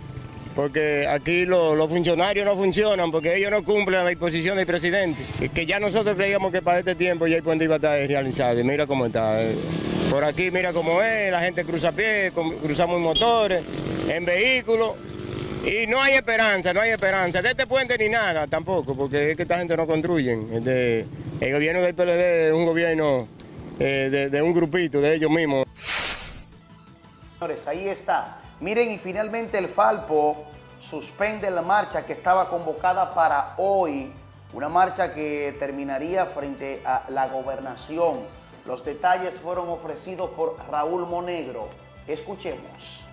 porque aquí lo- los funcionarios no funcionan, porque ellos no cumplen la disposición del presidente. Y que ya nosotros creíamos que para este tiempo ya el puente iba a estar realizado. Y mira cómo está. Por aquí mira cómo es, la gente cruza a pie, cruzamos en motores, en vehículos. Y no hay esperanza, no hay esperanza. De este puente ni nada tampoco, porque es que esta gente no construyen. Este, el gobierno del PLD es un gobierno eh, de, de un grupito, de ellos mismos. Ahí está. Miren, y finalmente el Falpo suspende la marcha que estaba convocada para hoy. Una marcha que terminaría frente a la gobernación. Los detalles fueron ofrecidos por Raúl Monegro. Escuchemos.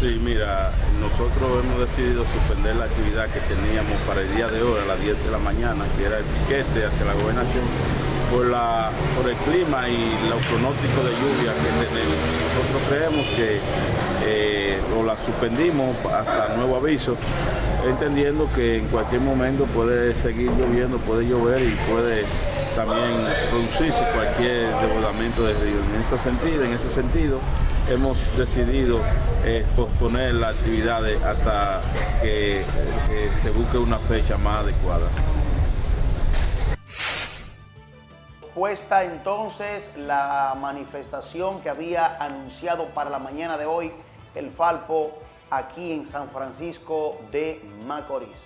Sí, mira, nosotros hemos decidido suspender la actividad que teníamos para el día de hoy a las 10 de la mañana, que era el piquete hacia la gobernación, por, la, por el clima y los pronósticos de lluvia que tenemos. Nosotros creemos que eh, la suspendimos hasta nuevo aviso, entendiendo que en cualquier momento puede seguir lloviendo, puede llover y puede también producirse cualquier desbordamiento del río. En ese sentido, en ese sentido hemos decidido eh, posponer las actividades hasta que, que se busque una fecha más adecuada. Puesta entonces la manifestación que había anunciado para la mañana de hoy el Falpo, aquí en San Francisco de Macorís.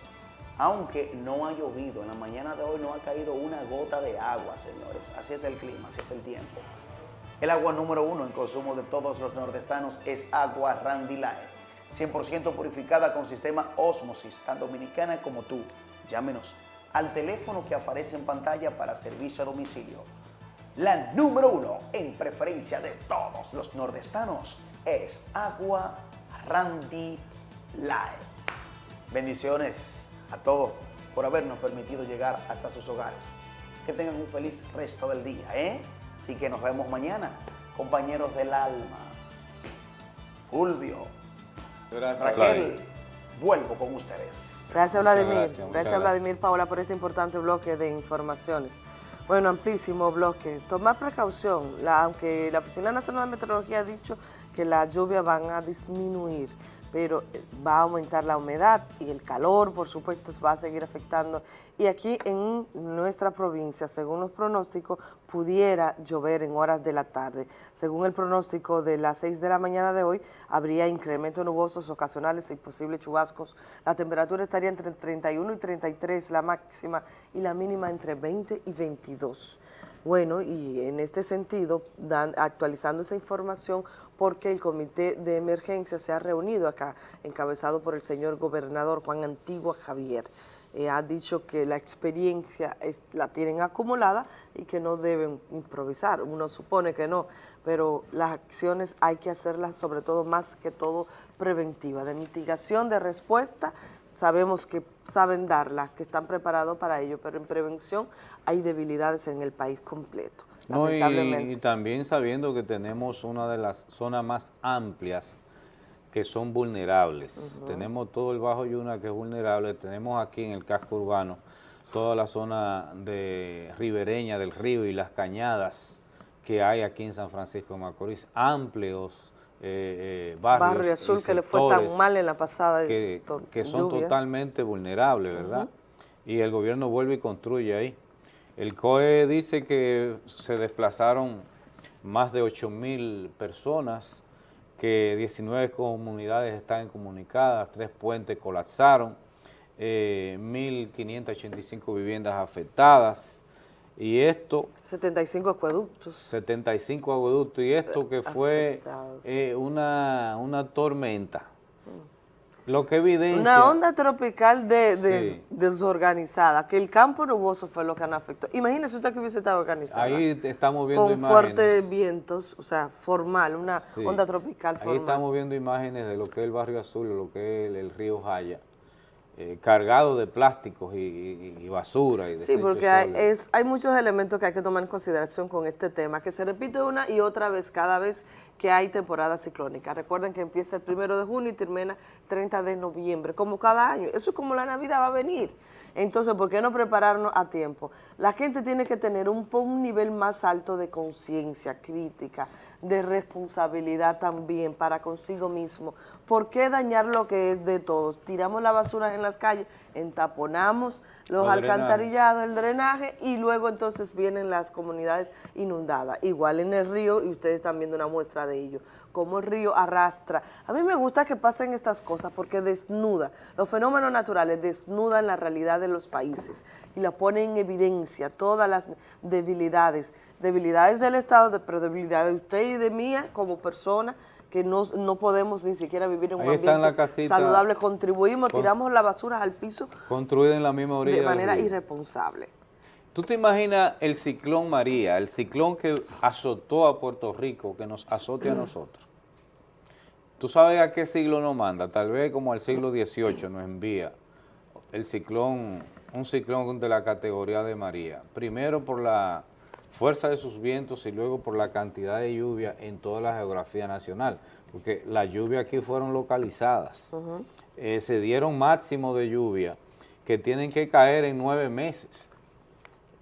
Aunque no ha llovido, en la mañana de hoy no ha caído una gota de agua, señores. Así es el clima, así es el tiempo. El agua número uno en consumo de todos los nordestanos es agua Randy Light, 100% purificada con sistema Osmosis, tan dominicana como tú. Llámenos al teléfono que aparece en pantalla para servicio a domicilio. La número uno en preferencia de todos los nordestanos es agua Randy Light. Bendiciones a todos por habernos permitido llegar hasta sus hogares. Que tengan un feliz resto del día, ¿eh? Así que nos vemos mañana, compañeros del alma. Fulvio, Gracias, Raquel, vuelvo con ustedes. Gracias, Vladimir. gracias, Gracias, muchas gracias. Vladimir Paola, por este importante bloque de informaciones. Bueno, amplísimo bloque. Tomar precaución, la- aunque la Oficina Nacional de Meteorología ha dicho que las lluvias van a disminuir, pero eh, va a aumentar la humedad y el calor, por supuesto, va a seguir afectando. Y aquí en nuestra provincia, según los pronósticos, pudiera llover en horas de la tarde. Según el pronóstico de las 6 de la mañana de hoy, habría incrementos nubosos ocasionales y posibles chubascos. La temperatura estaría entre 31 y 33, la máxima, y la mínima entre 20 y 22. Bueno, y en este sentido, actualizando esa información, porque el comité de emergencia se ha reunido acá, encabezado por el señor gobernador Juan Antigua Javier. Eh, ha dicho que la experiencia la tienen acumulada y que no deben improvisar. Uno supone que no, pero las acciones hay que hacerlas sobre todo más que todo preventiva, de mitigación, de respuesta. Sabemos que saben darla, que están preparados para ello, pero en prevención hay debilidades en el país completo. No, y, lamentablemente. y también sabiendo que tenemos una de las zonas más amplias que son vulnerables. Tenemos todo el Bajo Yuna que es vulnerable, tenemos aquí en el casco urbano toda la zona de ribereña del río y las cañadas que hay aquí en San Francisco de Macorís, amplios eh, eh, barrios Barrio Azul que le fue tan mal en la pasada que, son lluvia. totalmente vulnerables, ¿verdad? Y el gobierno vuelve y construye ahí. El COE dice que se desplazaron más de 8 mil personas, que 19 comunidades están incomunicadas, tres puentes colapsaron, eh, 1.585 viviendas afectadas, y esto 75 acueductos. 75 agueductos y esto que fue eh, una, una tormenta. Lo que evidencia... Una onda tropical de, de- Sí. desorganizada, que el campo nuboso fue lo que nos afectó. Imagínese usted que hubiese estado organizada. Ahí estamos viendo con imágenes. fuertes vientos, o sea, formal, una Sí. onda tropical Ahí formal. estamos viendo imágenes de lo que es el barrio azul, lo que es el, el río Jaya, eh, cargado de plásticos y, y- y basura. Y Sí, desechos porque hay, es, hay muchos elementos que hay que tomar en consideración con este tema, que se repite una y otra vez cada vez que hay temporada ciclónica. Recuerden que empieza el primero de junio y termina 30 de noviembre, como cada año. Eso es como la Navidad va a venir. Entonces, ¿por qué no prepararnos a tiempo? La gente tiene que tener un, nivel más alto de conciencia crítica, de responsabilidad también para consigo mismo. ¿Por qué dañar lo que es de todos? Tiramos la basura en las calles, entaponamos los drenajes. alcantarillados, el drenaje y luego entonces vienen las comunidades inundadas. Igual en el río, y ustedes están viendo una muestra de ello, cómo el río arrastra. A mí me gusta que pasen estas cosas porque desnuda, los fenómenos naturales desnudan la realidad de los países y la ponen en evidencia todas las debilidades, debilidades del Estado, pero debilidades de usted y de mía como persona que no, no podemos ni siquiera vivir en un Ahí la ambiente casita. saludable, contribuimos, Con- tiramos la basura al piso Construida en la misma orilla de manera irresponsable. ¿Tú te imaginas el ciclón María, el ciclón que azotó a Puerto Rico, que nos azote a nosotros? ¿Tú sabes a qué siglo nos manda? Tal vez como al siglo XVIII nos envía el ciclón, un ciclón de la categoría de María. Primero por la fuerza de sus vientos y luego por la cantidad de lluvia en toda la geografía nacional, porque las lluvias aquí fueron localizadas. Eh, se dieron máximo de lluvia que tienen que caer en nueve meses.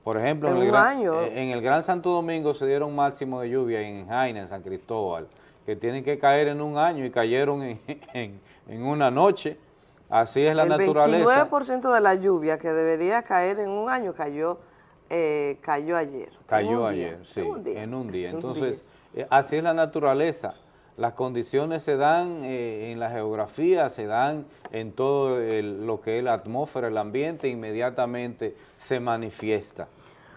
Por ejemplo, En el gran, eh, en el Gran Santo Domingo se dieron máximo de lluvia en Jaina, en San Cristóbal, que tienen que caer en un año y cayeron en, en- en una noche. Así es la el naturaleza. 29% de la lluvia que debería caer en un año cayó, eh, cayó ayer. Cayó día, ayer, sí, en un día. en un día. Un Entonces, eh, así es la naturaleza. Las condiciones se dan eh, en la geografía, se dan en todo el- lo que es la atmósfera, el ambiente, inmediatamente se manifiesta.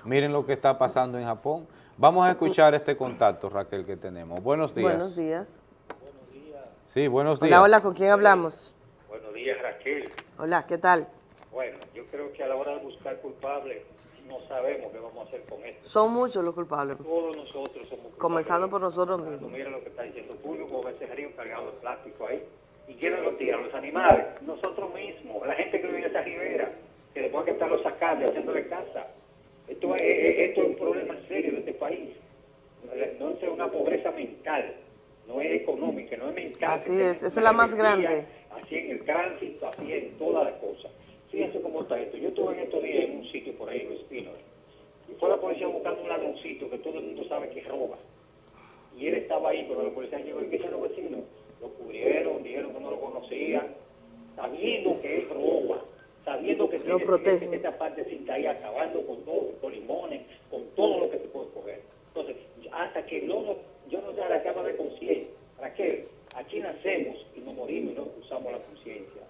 Miren lo que está pasando en Japón. Vamos a escuchar este contacto, Raquel, que tenemos. Buenos días. Buenos días. Sí, buenos días. Hola, hola, ¿con quién hablamos? Buenos días, Raquel. Hola, ¿qué tal? Bueno, yo creo que a la hora de buscar culpables no sabemos qué vamos a hacer con esto. Son muchos los culpables, Todos nosotros somos culpables. comenzando por nosotros mismos. Mira lo que está diciendo Público, con ese río cargado de plástico ahí. ¿Y quiénes lo tiran? Los animales. Nosotros mismos, la gente que vive en esa ribera, que después hay que estarlo sacando y haciéndole casa. Esto es, es- esto es un problema serio de este país. No es una pobreza mental, no es económica, no es mental. Así es, esa es la más grande. Así en el tránsito, así en todas las cosas. Fíjense cómo está esto. Yo estuve en estos días en un sitio por ahí, en Los Pinos, y fue la policía buscando un ladroncito que todo el mundo sabe que roba. Y él estaba ahí, pero la policía llegó y que los vecinos. Lo cubrieron, dijeron que no lo conocían, sabiendo que él roba, sabiendo que tiene protegen. esta parte sin ahí acabando con todo, con limones, con todo lo que se puede coger. Entonces, hasta que no, nos- yo no sé la cama de conciencia. ¿Para qué? Aquí nacemos y nos morimos y no usamos la conciencia.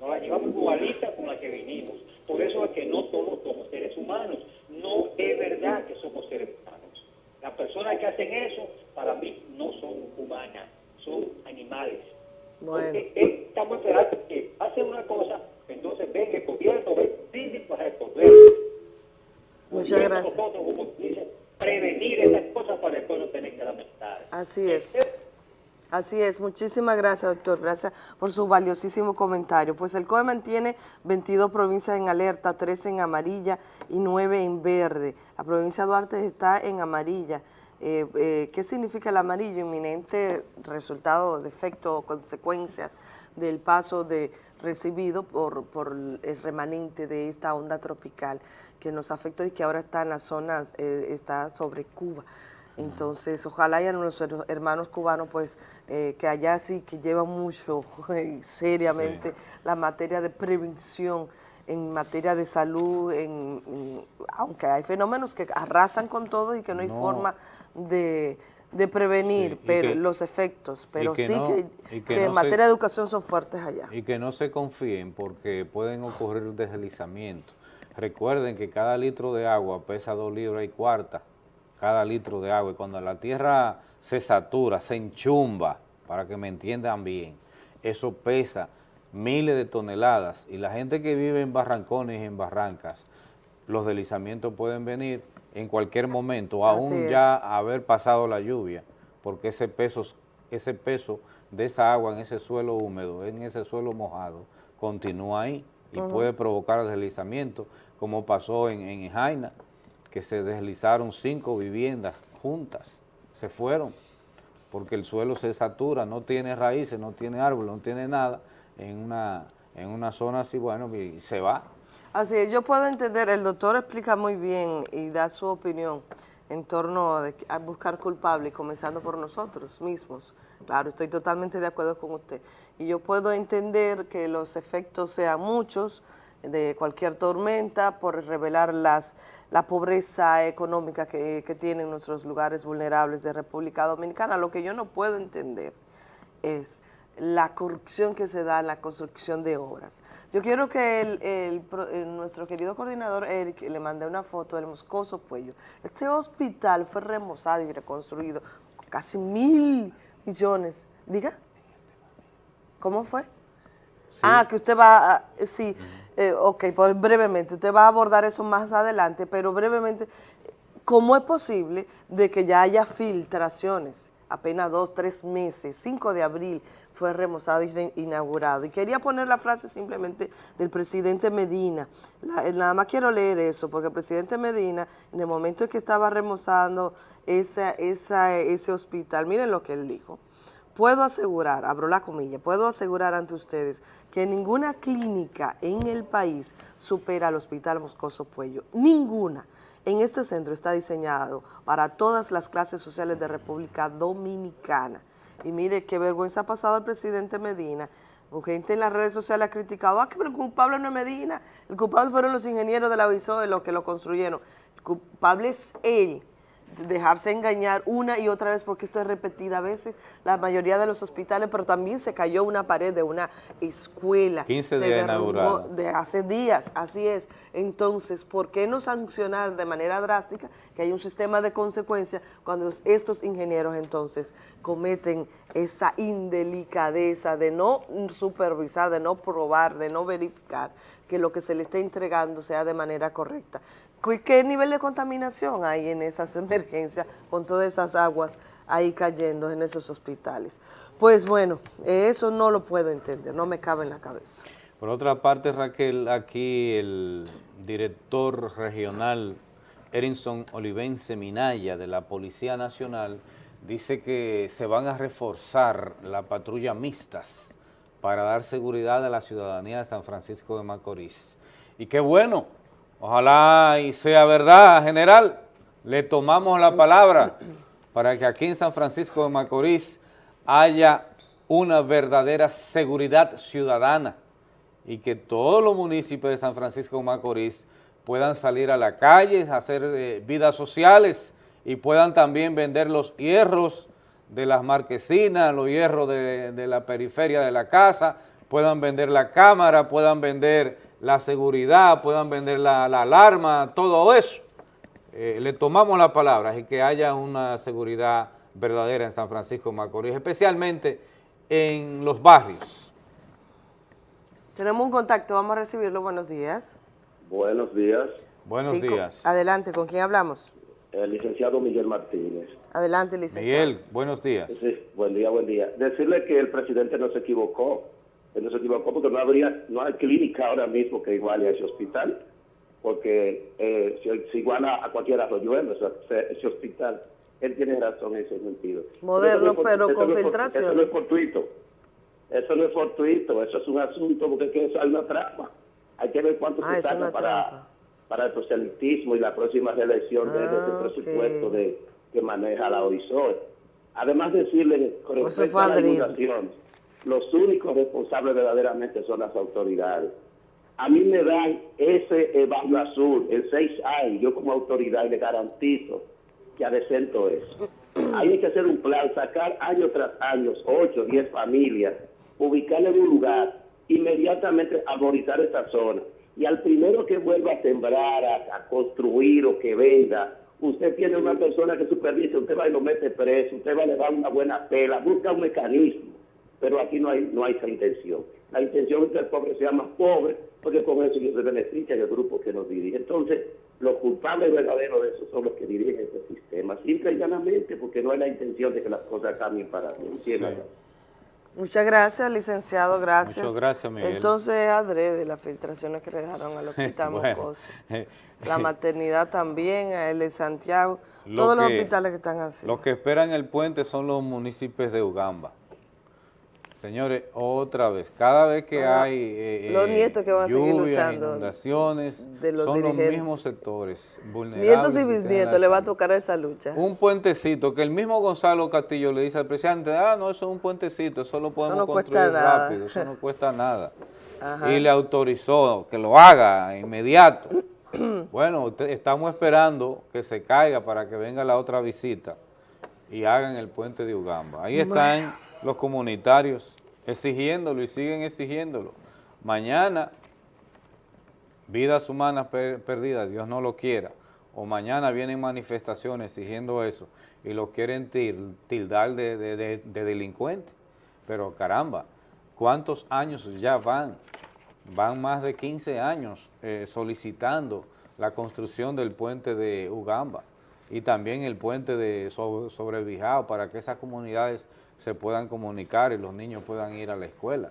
Nos la llevamos igualita con la que vinimos. Por eso es que no todos somos seres humanos. No es verdad que somos seres humanos. Las personas que hacen eso, para mí, no son humanas, son animales. Bueno. Porque estamos esperando que hacen una cosa, entonces ven que el gobierno ve para responder. Muchas gracias. Nosotros, como dicen, prevenir esas cosas para después no tener que lamentar. Así es. Así es, muchísimas gracias, doctor. Gracias por su valiosísimo comentario. Pues el COE mantiene 22 provincias en alerta, 13 en amarilla y 9 en verde. La provincia de Duarte está en amarilla. Eh, eh, ¿Qué significa el amarillo? Inminente resultado, de efecto o consecuencias del paso de recibido por, por el remanente de esta onda tropical que nos afectó y que ahora está en las zonas, eh, está sobre Cuba. Entonces, ojalá y a nuestros hermanos cubanos, pues, eh, que allá sí que llevan mucho, eh, seriamente, la materia de prevención, en materia de salud, en, en- aunque hay fenómenos que arrasan con todo y que no hay forma de, de prevenir Sí, pero que- los efectos, pero que sí no- que, no en se- materia de educación son fuertes allá. Y que no se confíen porque pueden ocurrir deslizamientos. Recuerden que cada litro de agua pesa dos libras y cuarta, cada litro de agua. Y cuando la tierra se satura, se enchumba, para que me entiendan bien, eso pesa miles de toneladas. Y la gente que vive en barrancones y en barrancas, los deslizamientos pueden venir en cualquier momento, Así aún es. ya haber pasado la lluvia, porque ese peso, ese peso de esa agua en ese suelo húmedo, en ese suelo mojado, continúa ahí y puede provocar deslizamiento, como pasó en, en Jaina, que se deslizaron cinco viviendas juntas, se fueron, porque el suelo se satura, no tiene raíces, no tiene árboles, no tiene nada, en una, en una zona así, bueno, y se va. Así es, yo puedo entender, el doctor explica muy bien y da su opinión en torno a buscar culpables, comenzando por nosotros mismos. Claro, estoy totalmente de acuerdo con usted. Y yo puedo entender que los efectos sean muchos de cualquier tormenta por revelar las, la pobreza económica que, que tienen nuestros lugares vulnerables de República Dominicana. Lo que yo no puedo entender es la corrupción que se da en la construcción de obras. Yo quiero que el, el el- nuestro querido coordinador Eric le mande una foto del Moscoso Puello. Este hospital fue remozado y reconstruido con casi mil millones. Diga, ¿cómo fue? Ah, que usted va a, sí, eh, ok, pues brevemente, usted va a abordar eso más adelante, pero brevemente, ¿cómo es posible de que ya haya filtraciones? Apenas dos, tres meses, 5 de abril fue remozado y inaugurado. Y quería poner la frase simplemente del presidente Medina. La- eh, nada más quiero leer eso, porque el presidente Medina, en el momento en que estaba remozando esa, esa, ese hospital, miren lo que él dijo. Puedo asegurar, abro la comilla, puedo asegurar ante ustedes que ninguna clínica en el país supera al Hospital Moscoso Puello. Ninguna. En este centro está diseñado para todas las clases sociales de República Dominicana. Y mire qué vergüenza ha pasado el presidente Medina. Gente en las redes sociales ha criticado, ah, que el culpable no es Medina, el culpable fueron los ingenieros de la VISOE los que lo construyeron. El culpable es él dejarse engañar una y otra vez, porque esto es repetida a veces, la mayoría de los hospitales, pero también se cayó una pared de una escuela. 15 se días inaugurada. De hace días, así es. Entonces, ¿por qué no sancionar de manera drástica que hay un sistema de consecuencias cuando estos ingenieros entonces cometen esa indelicadeza de no supervisar, de no probar, de no verificar que lo que se le esté entregando sea de manera correcta? ¿Qué- ¿Qué nivel de contaminación hay en esas emergencias con todas esas aguas ahí cayendo en esos hospitales? Pues bueno, eso no lo puedo entender, no me cabe en la cabeza. Por otra parte, Raquel, aquí el director regional Erinson Olivense Minaya de la Policía Nacional dice que se van a reforzar la patrulla mixtas para dar seguridad a la ciudadanía de San Francisco de Macorís. Y qué bueno, ojalá y sea verdad, general, le tomamos la palabra para que aquí en San Francisco de Macorís haya una verdadera seguridad ciudadana y que todos los municipios de San Francisco de Macorís puedan salir a la calle, hacer eh, vidas sociales y puedan también vender los hierros de las marquesinas, los hierros de, de la periferia de la casa, puedan vender la cámara, puedan vender la seguridad, puedan vender la, la alarma, todo eso. Eh, le tomamos la palabra y que haya una seguridad verdadera en San Francisco de Macorís, especialmente en los barrios. Tenemos un contacto, vamos a recibirlo. Buenos días. Buenos días. Buenos Sí, con- días. Adelante, ¿con quién hablamos? El licenciado Miguel Martínez. Adelante, licenciado. Miguel, buenos días. Sí, buen día, buen día. Decirle que el presidente no se equivocó. Él no se equivocó porque no habría, no hay clínica ahora mismo que iguale a ese hospital. Porque eh, si, si iguala a cualquier arroyuelo ese, ese- ese hospital, él tiene razón en ese sentido. Moderno, no por- pero con no filtración. Eso no es fortuito. Eso no es fortuito, eso es un asunto porque es que eso hay una trampa. Hay que ver cuánto Ah, se saca para, para el proselitismo y la próxima reelección de, de ese Ah, presupuesto ok. de, que maneja la OISOE. Además decirle con respecto a la inundación, los únicos responsables verdaderamente son las autoridades. A mí me dan ese Barrio Azul, el 6A, y yo como autoridad le garantizo que adecento es. Hay que hacer un plan, sacar año tras año, 8, 10 familias, ubicarle en un lugar, inmediatamente arborizar esa zona. Y al primero que vuelva a sembrar, a, a construir o que venda, usted tiene una persona que supervisa, usted va y lo mete preso, usted va a le dar una buena pela, busca un mecanismo. Pero aquí no hay, no hay esa intención. La intención es que el pobre sea más pobre, porque con eso se beneficia el grupo que nos dirige. Entonces, los culpables verdaderos de eso son los que dirigen este sistema, simple y llanamente, porque no hay la intención de que las cosas cambien para bien. ¿entiendes? Muchas gracias, licenciado, gracias. Muchas gracias, Miguel. Entonces, adrede las filtraciones que le dejaron al hospital Bueno, Mocoso. La maternidad también, a el de Santiago, Lo todos los hospitales que están así. Los que esperan el puente son los municipios de Ugamba. Señores, otra vez, cada vez que hay eh, los eh, nietos que van a seguir lluvias, luchando inundaciones, de los son los mismos sectores vulnerables. Nietos y bisnietos le va a tocar esa lucha. Un puentecito que el mismo Gonzalo Castillo le dice al presidente, ah, no, eso es un puentecito, eso lo podemos no construir nada". rápido, eso no cuesta nada. Ajá. Y le autorizó que lo haga inmediato. bueno, estamos esperando que se caiga para que venga la otra visita y hagan el puente de Ugamba. Ahí están los comunitarios exigiéndolo y siguen exigiéndolo. Mañana, vidas humanas per- perdidas, Dios no lo quiera, o mañana vienen manifestaciones exigiendo eso y los quieren til- tildar de, de- de- de delincuentes. Pero caramba, ¿cuántos años ya van? Van más de 15 años eh, solicitando la construcción del puente de Ugamba y también el puente de so- sobre Bijao para que esas comunidades se puedan comunicar y los niños puedan ir a la escuela.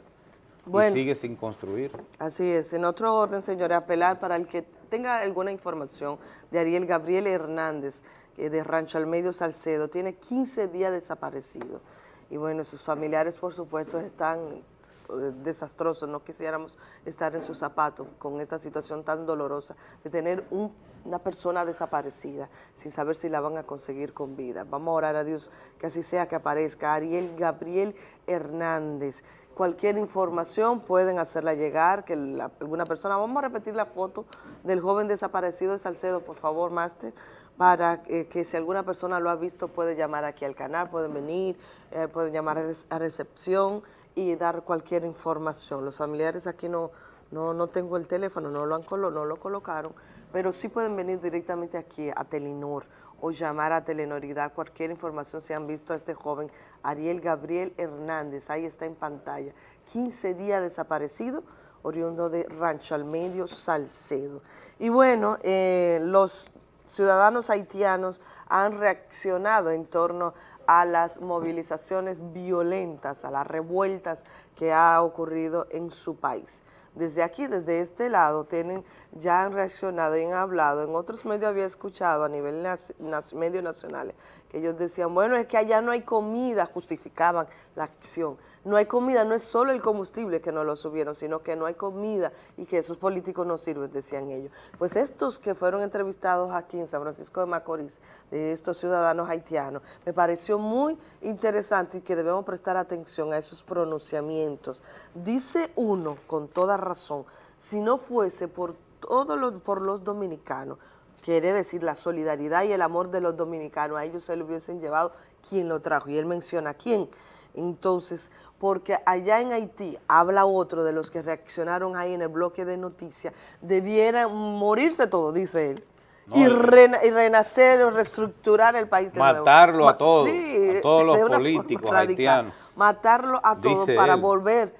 Bueno. Y sigue sin construir. Así es. En otro orden, señores, apelar para el que tenga alguna información de Ariel Gabriel Hernández, que de Rancho Almedio Salcedo, tiene 15 días desaparecido. Y bueno, sus familiares, por supuesto, están eh, desastrosos. No quisiéramos estar en sus zapatos con esta situación tan dolorosa de tener un- una persona desaparecida sin saber si la van a conseguir con vida. Vamos a orar a Dios que así sea que aparezca. Ariel Gabriel Hernández. Cualquier información pueden hacerla llegar, que la- alguna persona, vamos a repetir la foto del joven desaparecido de Salcedo, por favor, máster, para eh, que si alguna persona lo ha visto puede llamar aquí al canal, pueden venir, eh, pueden llamar a recepción y dar cualquier información. Los familiares aquí no, no, no tengo el teléfono, no lo, han colo- no lo colocaron, pero sí pueden venir directamente aquí a Telenor o llamar a Telenor y dar cualquier información si han visto a este joven Ariel Gabriel Hernández, ahí está en pantalla, 15 días desaparecido, oriundo de Rancho al Medio, Salcedo. Y bueno, eh, los ciudadanos haitianos han reaccionado en torno a las movilizaciones violentas, a las revueltas que ha ocurrido en su país. Desde aquí, desde este lado, tienen, ya han reaccionado y han hablado. En otros medios había escuchado a nivel nac- nac- medios nacionales ellos decían, bueno, es que allá no hay comida, justificaban la acción. No hay comida, no es solo el combustible que no lo subieron, sino que no hay comida y que esos políticos no sirven, decían ellos. Pues estos que fueron entrevistados aquí en San Francisco de Macorís, de estos ciudadanos haitianos, me pareció muy interesante y que debemos prestar atención a esos pronunciamientos. Dice uno, con toda razón, si no fuese por todos por los dominicanos, quiere decir la solidaridad y el amor de los dominicanos, a ellos se lo hubiesen llevado quien lo trajo, y él menciona quién. Entonces, porque allá en Haití, habla otro de los que reaccionaron ahí en el bloque de noticias, debieran morirse todos, dice él, No, y, el- rena- y renacer o reestructurar el país de nuevo. Matarlo a todos, sí, a todos los políticos forma radical. haitianos. Matarlo a todos Dice para él. volver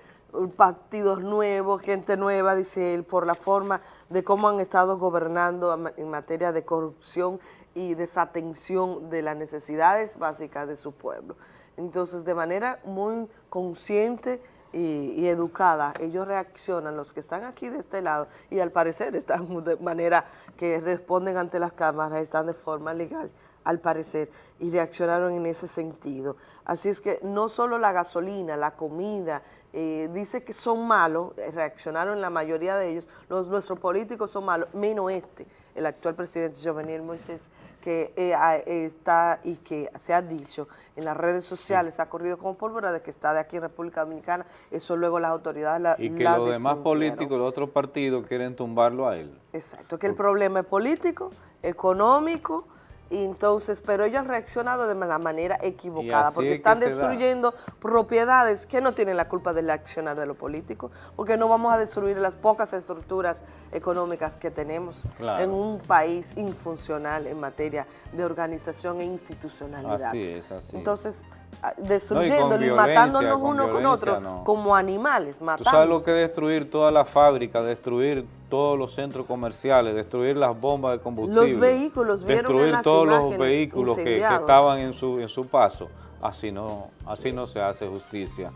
partidos nuevos, gente nueva, dice él, por la forma de cómo han estado gobernando en materia de corrupción y desatención de las necesidades básicas de su pueblo. Entonces, de manera muy consciente y educada, ellos reaccionan, los que están aquí de este lado, y al parecer están de manera que responden ante las cámaras, están de forma legal, al parecer, y reaccionaron en ese sentido. Así es que no solo la gasolina, la comida, eh, dice que son malos, eh, reaccionaron la mayoría de ellos, los, nuestros políticos son malos, menos este, el actual presidente Jovenel Moisés, que eh, está y que se ha dicho en las redes sociales, ha corrido como pólvora de que está de aquí en República Dominicana, eso luego las autoridades la Y que la los demás políticos, los otros partidos quieren tumbarlo a él. Exacto, que el problema es político, económico, entonces, pero ellos han reaccionado de la manera equivocada, porque es que están destruyendo propiedades que no tienen la culpa del accionar de los políticos, porque no vamos a destruir las pocas estructuras económicas que tenemos Claro. en un país infuncional en materia de organización e institucionalidad. Así es, así es. Entonces, ah, destruyendo y violencia, matándonos uno con otro, no. como animales, Tú matando. sabes lo que es destruir todas las fábricas, destruir todos los centros comerciales, destruir las bombas de combustible. Los vehículos, ¿vieron en Destruir las todos los vehículos que, que estaban en su, en su paso. Así no, así no se hace justicia.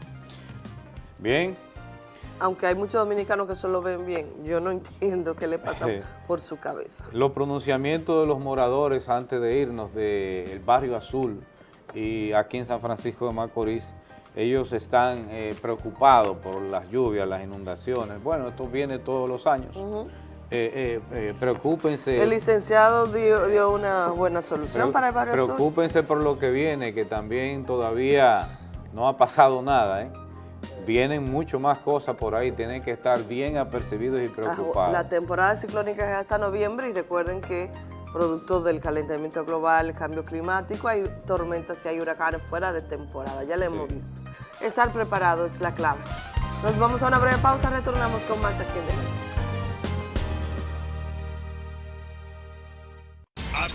Bien, aunque hay muchos dominicanos que solo ven bien, yo no entiendo qué le pasa Sí. por su cabeza. los pronunciamientos de los moradores antes de irnos del barrio azul y aquí en San Francisco de Macorís, ellos están eh, preocupados por las lluvias, las inundaciones. Bueno, esto viene todos los años. Eh, eh, eh, preocúpense. El licenciado dio, dio una buena solución para el barrio azul. Preocúpense por lo que viene, que también todavía no ha pasado nada. ¿eh? Vienen mucho más cosas por ahí, tienen que estar bien apercibidos y preocupados. La temporada ciclónica es hasta noviembre y recuerden que producto del calentamiento global, cambio climático, hay tormentas y hay huracanes fuera de temporada, ya lo hemos visto. Estar preparado es la clave. Nos vamos a una breve pausa, retornamos con más aquí en Delivery.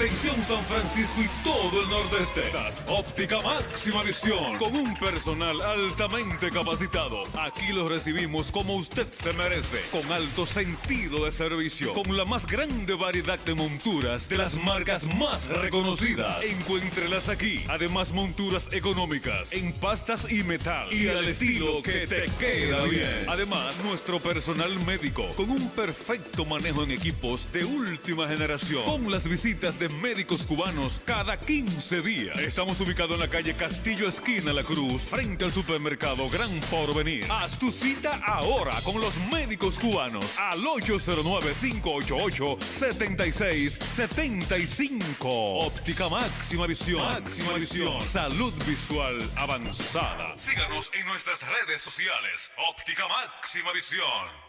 Atención San Francisco y todo el nordeste. Das Óptica máxima visión con un personal altamente capacitado. Aquí los recibimos como usted se merece, con alto sentido de servicio, con la más grande variedad de monturas de las marcas más reconocidas. Encuéntrelas aquí. Además monturas económicas en pastas y metal y al estilo que te queda bien. Además nuestro personal médico con un perfecto manejo en equipos de última generación. Con las visitas de médicos cubanos cada 15 días. Estamos ubicados en la calle Castillo Esquina La Cruz, frente al supermercado Gran Porvenir. Haz tu cita ahora con los médicos cubanos al 809-588-7675. Óptica máxima visión. Máxima visión. Salud visual avanzada. Síganos en nuestras redes sociales. Óptica máxima visión.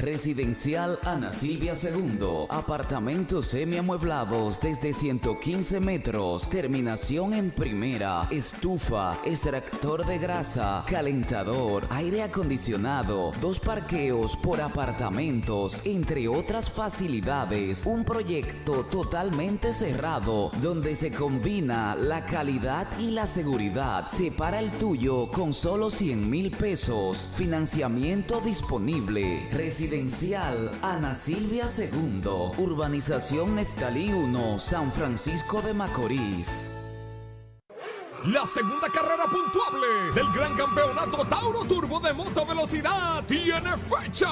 Residencial Ana Silvia II. Apartamentos semiamueblados desde 115 metros. Terminación en primera. Estufa, extractor de grasa, calentador, aire acondicionado, dos parqueos por apartamentos, entre otras facilidades. Un proyecto totalmente cerrado donde se combina la calidad y la seguridad. Separa el tuyo con solo 100 mil pesos. Financiamiento disponible. Residencial Ana Silvia II, Urbanización Neftalí 1, San Francisco de Macorís. La segunda carrera puntuable del Gran Campeonato Tauro Turbo de Moto Velocidad tiene fecha.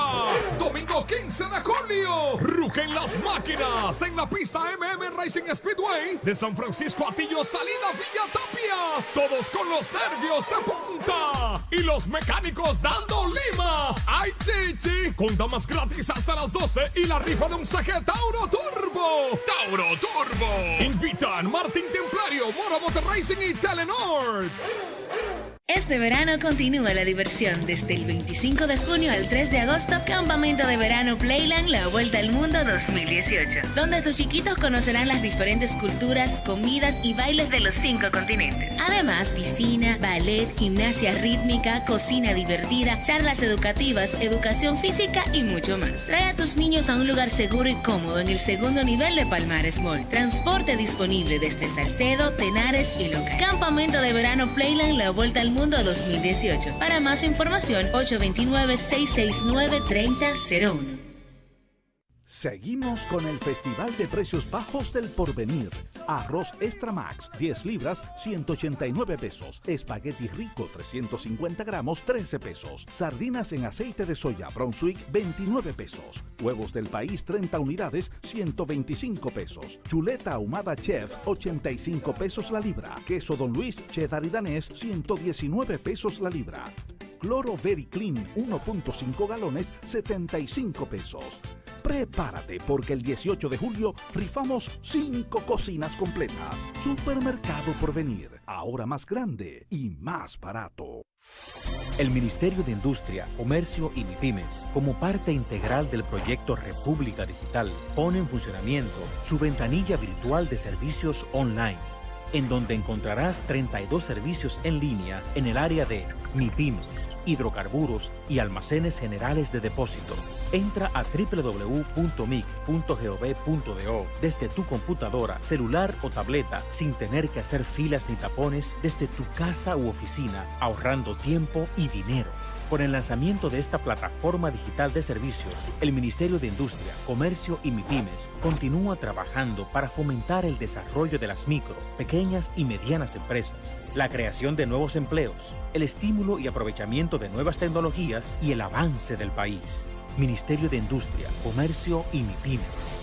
Domingo 15 de julio. Rugen las máquinas en la pista MM Racing Speedway de San Francisco Atillo, salida Villa Tapia. Todos con los nervios de punta y los mecánicos dando lima. ¡Ay, chichi! Con damas gratis hasta las 12 y la rifa de un CG Tauro Turbo. Tauro Turbo. Invitan Martín Templario, Moro Motor Racing y Tele Telenor. Este verano continúa la diversión desde el 25 de junio al 3 de agosto, Campamento de Verano Playland La Vuelta al Mundo 2018, donde tus chiquitos conocerán las diferentes culturas, comidas y bailes de los cinco continentes. Además, piscina, ballet, gimnasia rítmica, cocina divertida, charlas educativas, educación física y mucho más. Trae a tus niños a un lugar seguro y cómodo en el segundo nivel de Palmares Mall. Transporte disponible desde Salcedo, Tenares y Loca. Campamento de Verano Playland La Vuelta al Mundo Mundo 2018. Para más información, 829-669-3001. Seguimos con el Festival de Precios Bajos del Porvenir. Arroz Extra Max, 10 libras, 189 pesos. Espagueti Rico, 350 gramos, 13 pesos. Sardinas en aceite de soya Brunswick, 29 pesos. Huevos del país, 30 unidades, 125 pesos. Chuleta ahumada Chef, 85 pesos la libra. Queso Don Luis, cheddar y danés, 119 pesos la libra. Cloro Very Clean 1.5 galones 75 pesos. Prepárate porque el 18 de julio rifamos 5 cocinas completas. Supermercado por venir, ahora más grande y más barato. El Ministerio de Industria, Comercio y MIPIMES, como parte integral del proyecto República Digital, pone en funcionamiento su ventanilla virtual de servicios online en donde encontrarás 32 servicios en línea en el área de MIPIMES, hidrocarburos y almacenes generales de depósito. Entra a www.mic.gov.do desde tu computadora, celular o tableta sin tener que hacer filas ni tapones desde tu casa u oficina, ahorrando tiempo y dinero. Con el lanzamiento de esta plataforma digital de servicios, el Ministerio de Industria, Comercio y MIPIMES continúa trabajando para fomentar el desarrollo de las micro, pequeñas y medianas empresas, la creación de nuevos empleos, el estímulo y aprovechamiento de nuevas tecnologías y el avance del país. Ministerio de Industria, Comercio y MIPIMES.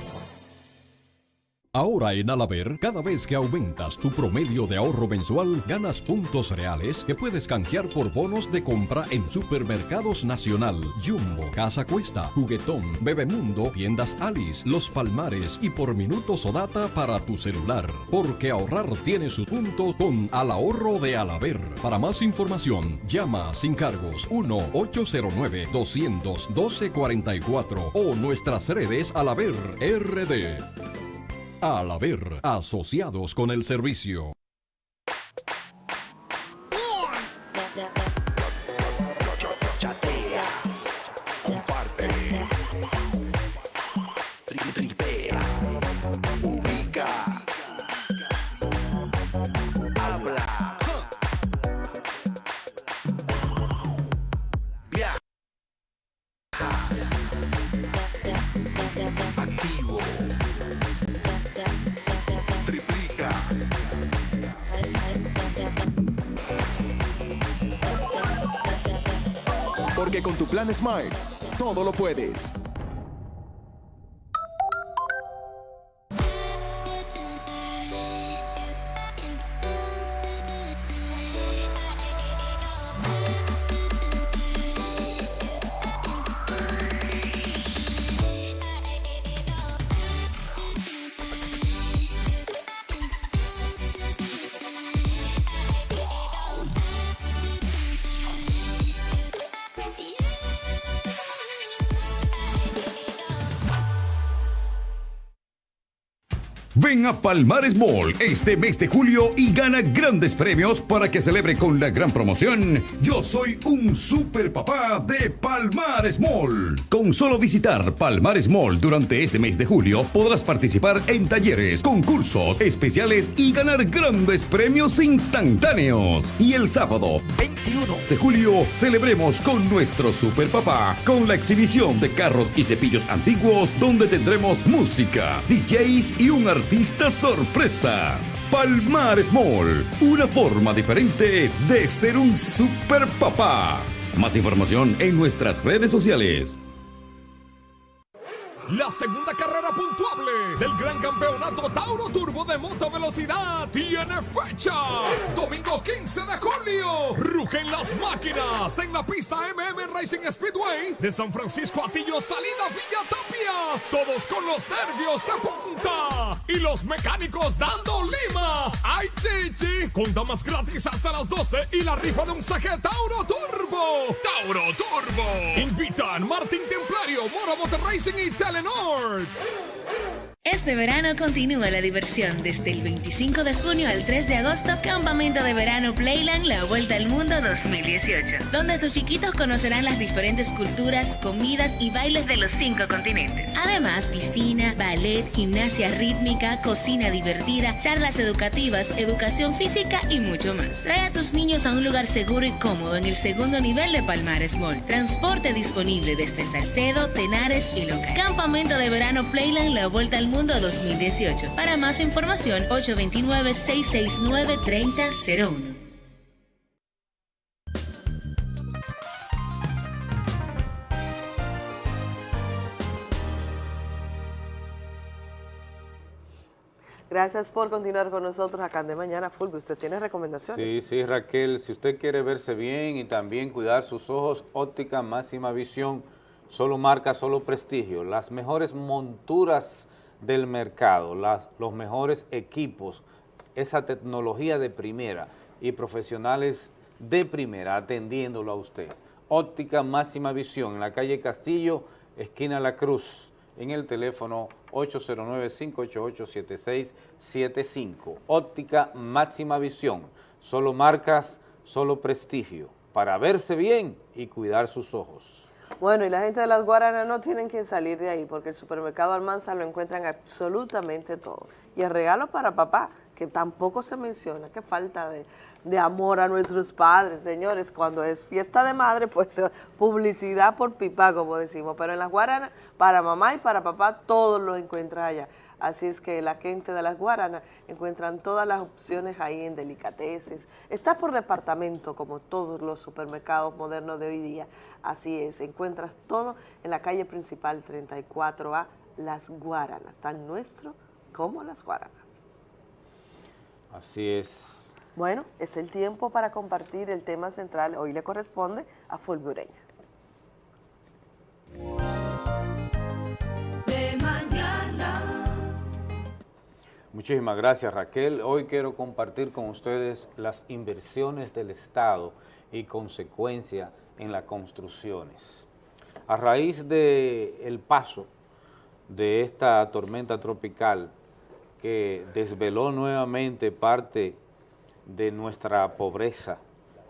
Ahora en Alaber, cada vez que aumentas tu promedio de ahorro mensual, ganas puntos reales que puedes canjear por bonos de compra en Supermercados Nacional, Jumbo, Casa Cuesta, Juguetón, Bebemundo, Tiendas Alice, Los Palmares y por minutos o data para tu celular. Porque ahorrar tiene su punto con Al Ahorro de Alaber. Para más información, llama sin cargos 1-809-212-44 o nuestras redes Alaber RD. Al haber asociados con el servicio. Plan Smile, todo lo puedes. A Palmares Mall este mes de julio y gana grandes premios para que celebre con la gran promoción Yo soy un super papá de Palmares Mall. Con solo visitar Palmares Mall durante este mes de julio podrás participar en talleres, concursos especiales y ganar grandes premios instantáneos. Y el sábado 21 de julio celebremos con nuestro super papá con la exhibición de carros y cepillos antiguos donde tendremos música, DJs y un artista artista sorpresa. Palmares Mall, una forma diferente de ser un super papá. Más información en nuestras redes sociales. La segunda carrera puntuable del Gran Campeonato Tauro Turbo de Moto Velocidad tiene fecha. Domingo 15 de julio. Rugen las máquinas en la pista MM Racing Speedway de San Francisco Atillo, salida Villa Tapia. Todos con los nervios de punta y los mecánicos dando lima. ¡Ay, chichi! Con damas gratis hasta las 12 y la rifa de un saque Tauro Turbo. Tauro Turbo. Invitan Martín Templario, Moro Motor Racing y Tele este verano continúa la diversión desde el 25 de junio al 3 de agosto, Campamento de Verano Playland La Vuelta al Mundo 2018, donde tus chiquitos conocerán las diferentes culturas, comidas y bailes de los cinco continentes. Además, piscina, ballet, gimnasia rítmica, cocina divertida, charlas educativas, educación física y mucho más. Trae a tus niños a un lugar seguro y cómodo en el segundo nivel de Palmares Mall. Transporte disponible desde Salcedo, Tenares y Loca. Campamento de Verano Playland La Vuelta al Mundo 2018. Para más información, 829-669-3001. Gracias por continuar con nosotros acá de Mañana Fulvio. ¿Usted tiene recomendaciones? Sí, sí, Raquel. Si usted quiere verse bien y también cuidar sus ojos, óptica máxima visión, solo marca, solo prestigio. Las mejores monturas del mercado, los mejores equipos, esa tecnología de primera y profesionales de primera atendiéndolo a usted. Óptica Máxima Visión en la calle Castillo, esquina La Cruz, en el teléfono 809-588-7675. Óptica Máxima Visión, solo marcas, solo prestigio, para verse bien y cuidar sus ojos. Bueno, y la gente de las Guaranas no tienen que salir de ahí porque el supermercado Almanza lo encuentran absolutamente todo. Y el regalo para papá, que tampoco se menciona, que falta de, de amor a nuestros padres, señores. Cuando es fiesta de madre, pues publicidad por pipa, como decimos. Pero en las Guaranas, para mamá y para papá, todos lo encuentran allá. Así es que la gente de las Guaranas encuentran todas las opciones ahí en delicateces. Está por departamento, como todos los supermercados modernos de hoy día. Así es, encuentras todo en la calle principal 34A, Las Guaranas, tan nuestro como Las Guaranas. Así es. Bueno, es el tiempo para compartir el tema central. Hoy le corresponde a Fulbureña. Muchísimas gracias Raquel. Hoy quiero compartir con ustedes las inversiones del Estado y consecuencia en las construcciones. A raíz del el paso de esta tormenta tropical que desveló nuevamente parte de nuestra pobreza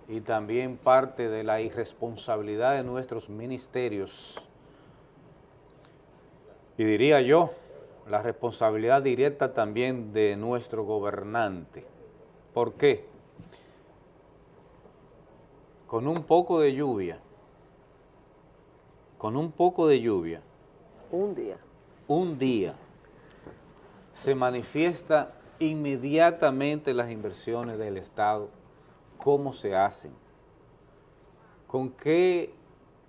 y también parte de la irresponsabilidad de nuestros ministerios, y diría yo, la responsabilidad directa también de nuestro gobernante. ¿Por qué? Con un poco de lluvia, con un poco de lluvia. Un día. Un día. Se manifiesta inmediatamente las inversiones del Estado, cómo se hacen, con qué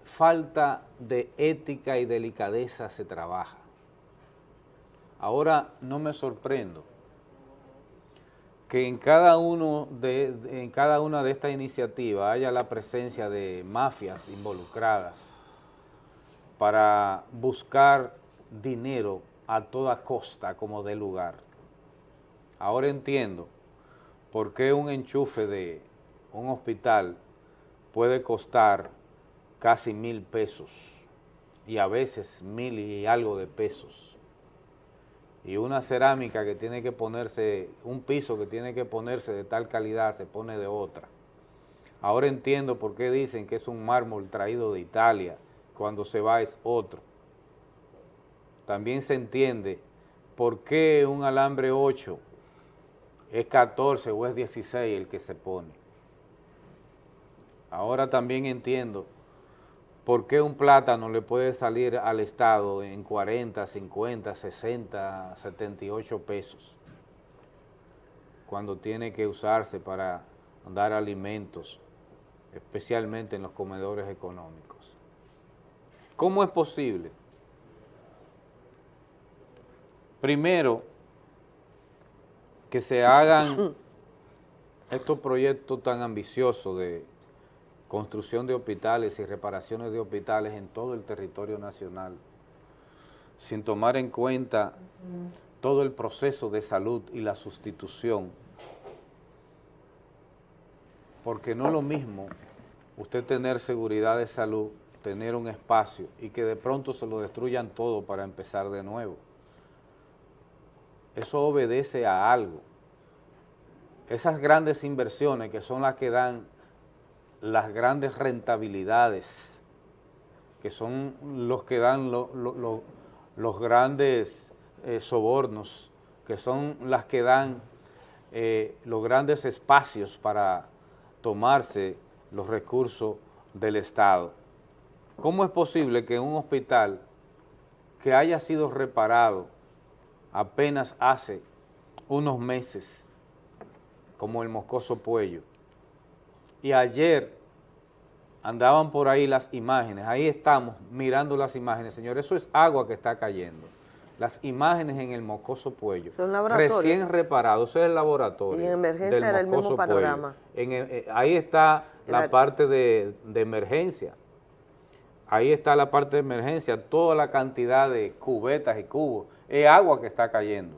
falta de ética y delicadeza se trabaja. Ahora no me sorprendo que en cada, uno de, en cada una de estas iniciativas haya la presencia de mafias involucradas para buscar dinero a toda costa como de lugar. Ahora entiendo por qué un enchufe de un hospital puede costar casi mil pesos y a veces mil y algo de pesos y una cerámica que tiene que ponerse, un piso que tiene que ponerse de tal calidad se pone de otra. Ahora entiendo por qué dicen que es un mármol traído de Italia, cuando se va es otro. También se entiende por qué un alambre 8 es 14 o es 16 el que se pone. Ahora también entiendo por qué un plátano le puede salir al Estado en 40, 50, 60, 78 pesos, cuando tiene que usarse para dar alimentos, especialmente en los comedores económicos. ¿Cómo es posible? Primero, que se hagan estos proyectos tan ambiciosos de construcción de hospitales y reparaciones de hospitales en todo el territorio nacional, sin tomar en cuenta todo el proceso de salud y la sustitución, porque no es lo mismo usted tener seguridad de salud, tener un espacio y que de pronto se lo destruyan todo para empezar de nuevo. Eso obedece a algo. Esas grandes inversiones que son las que dan las grandes rentabilidades, que son los que dan los grandes eh, sobornos, que son las que dan eh, los grandes espacios para tomarse los recursos del Estado. ¿Cómo es posible que un hospital que haya sido reparado apenas hace unos meses, como el Moscoso Puello, y ayer andaban por ahí las imágenes, ahí estamos mirando las imágenes, señor, eso es agua que está cayendo. Las imágenes en el Mocoso Puello, recién reparado, eso es el laboratorio. Y en emergencia era el mismo panorama. Eh, ahí está la parte de, de emergencia, ahí está la parte de emergencia, toda la cantidad de cubetas y cubos, es agua que está cayendo.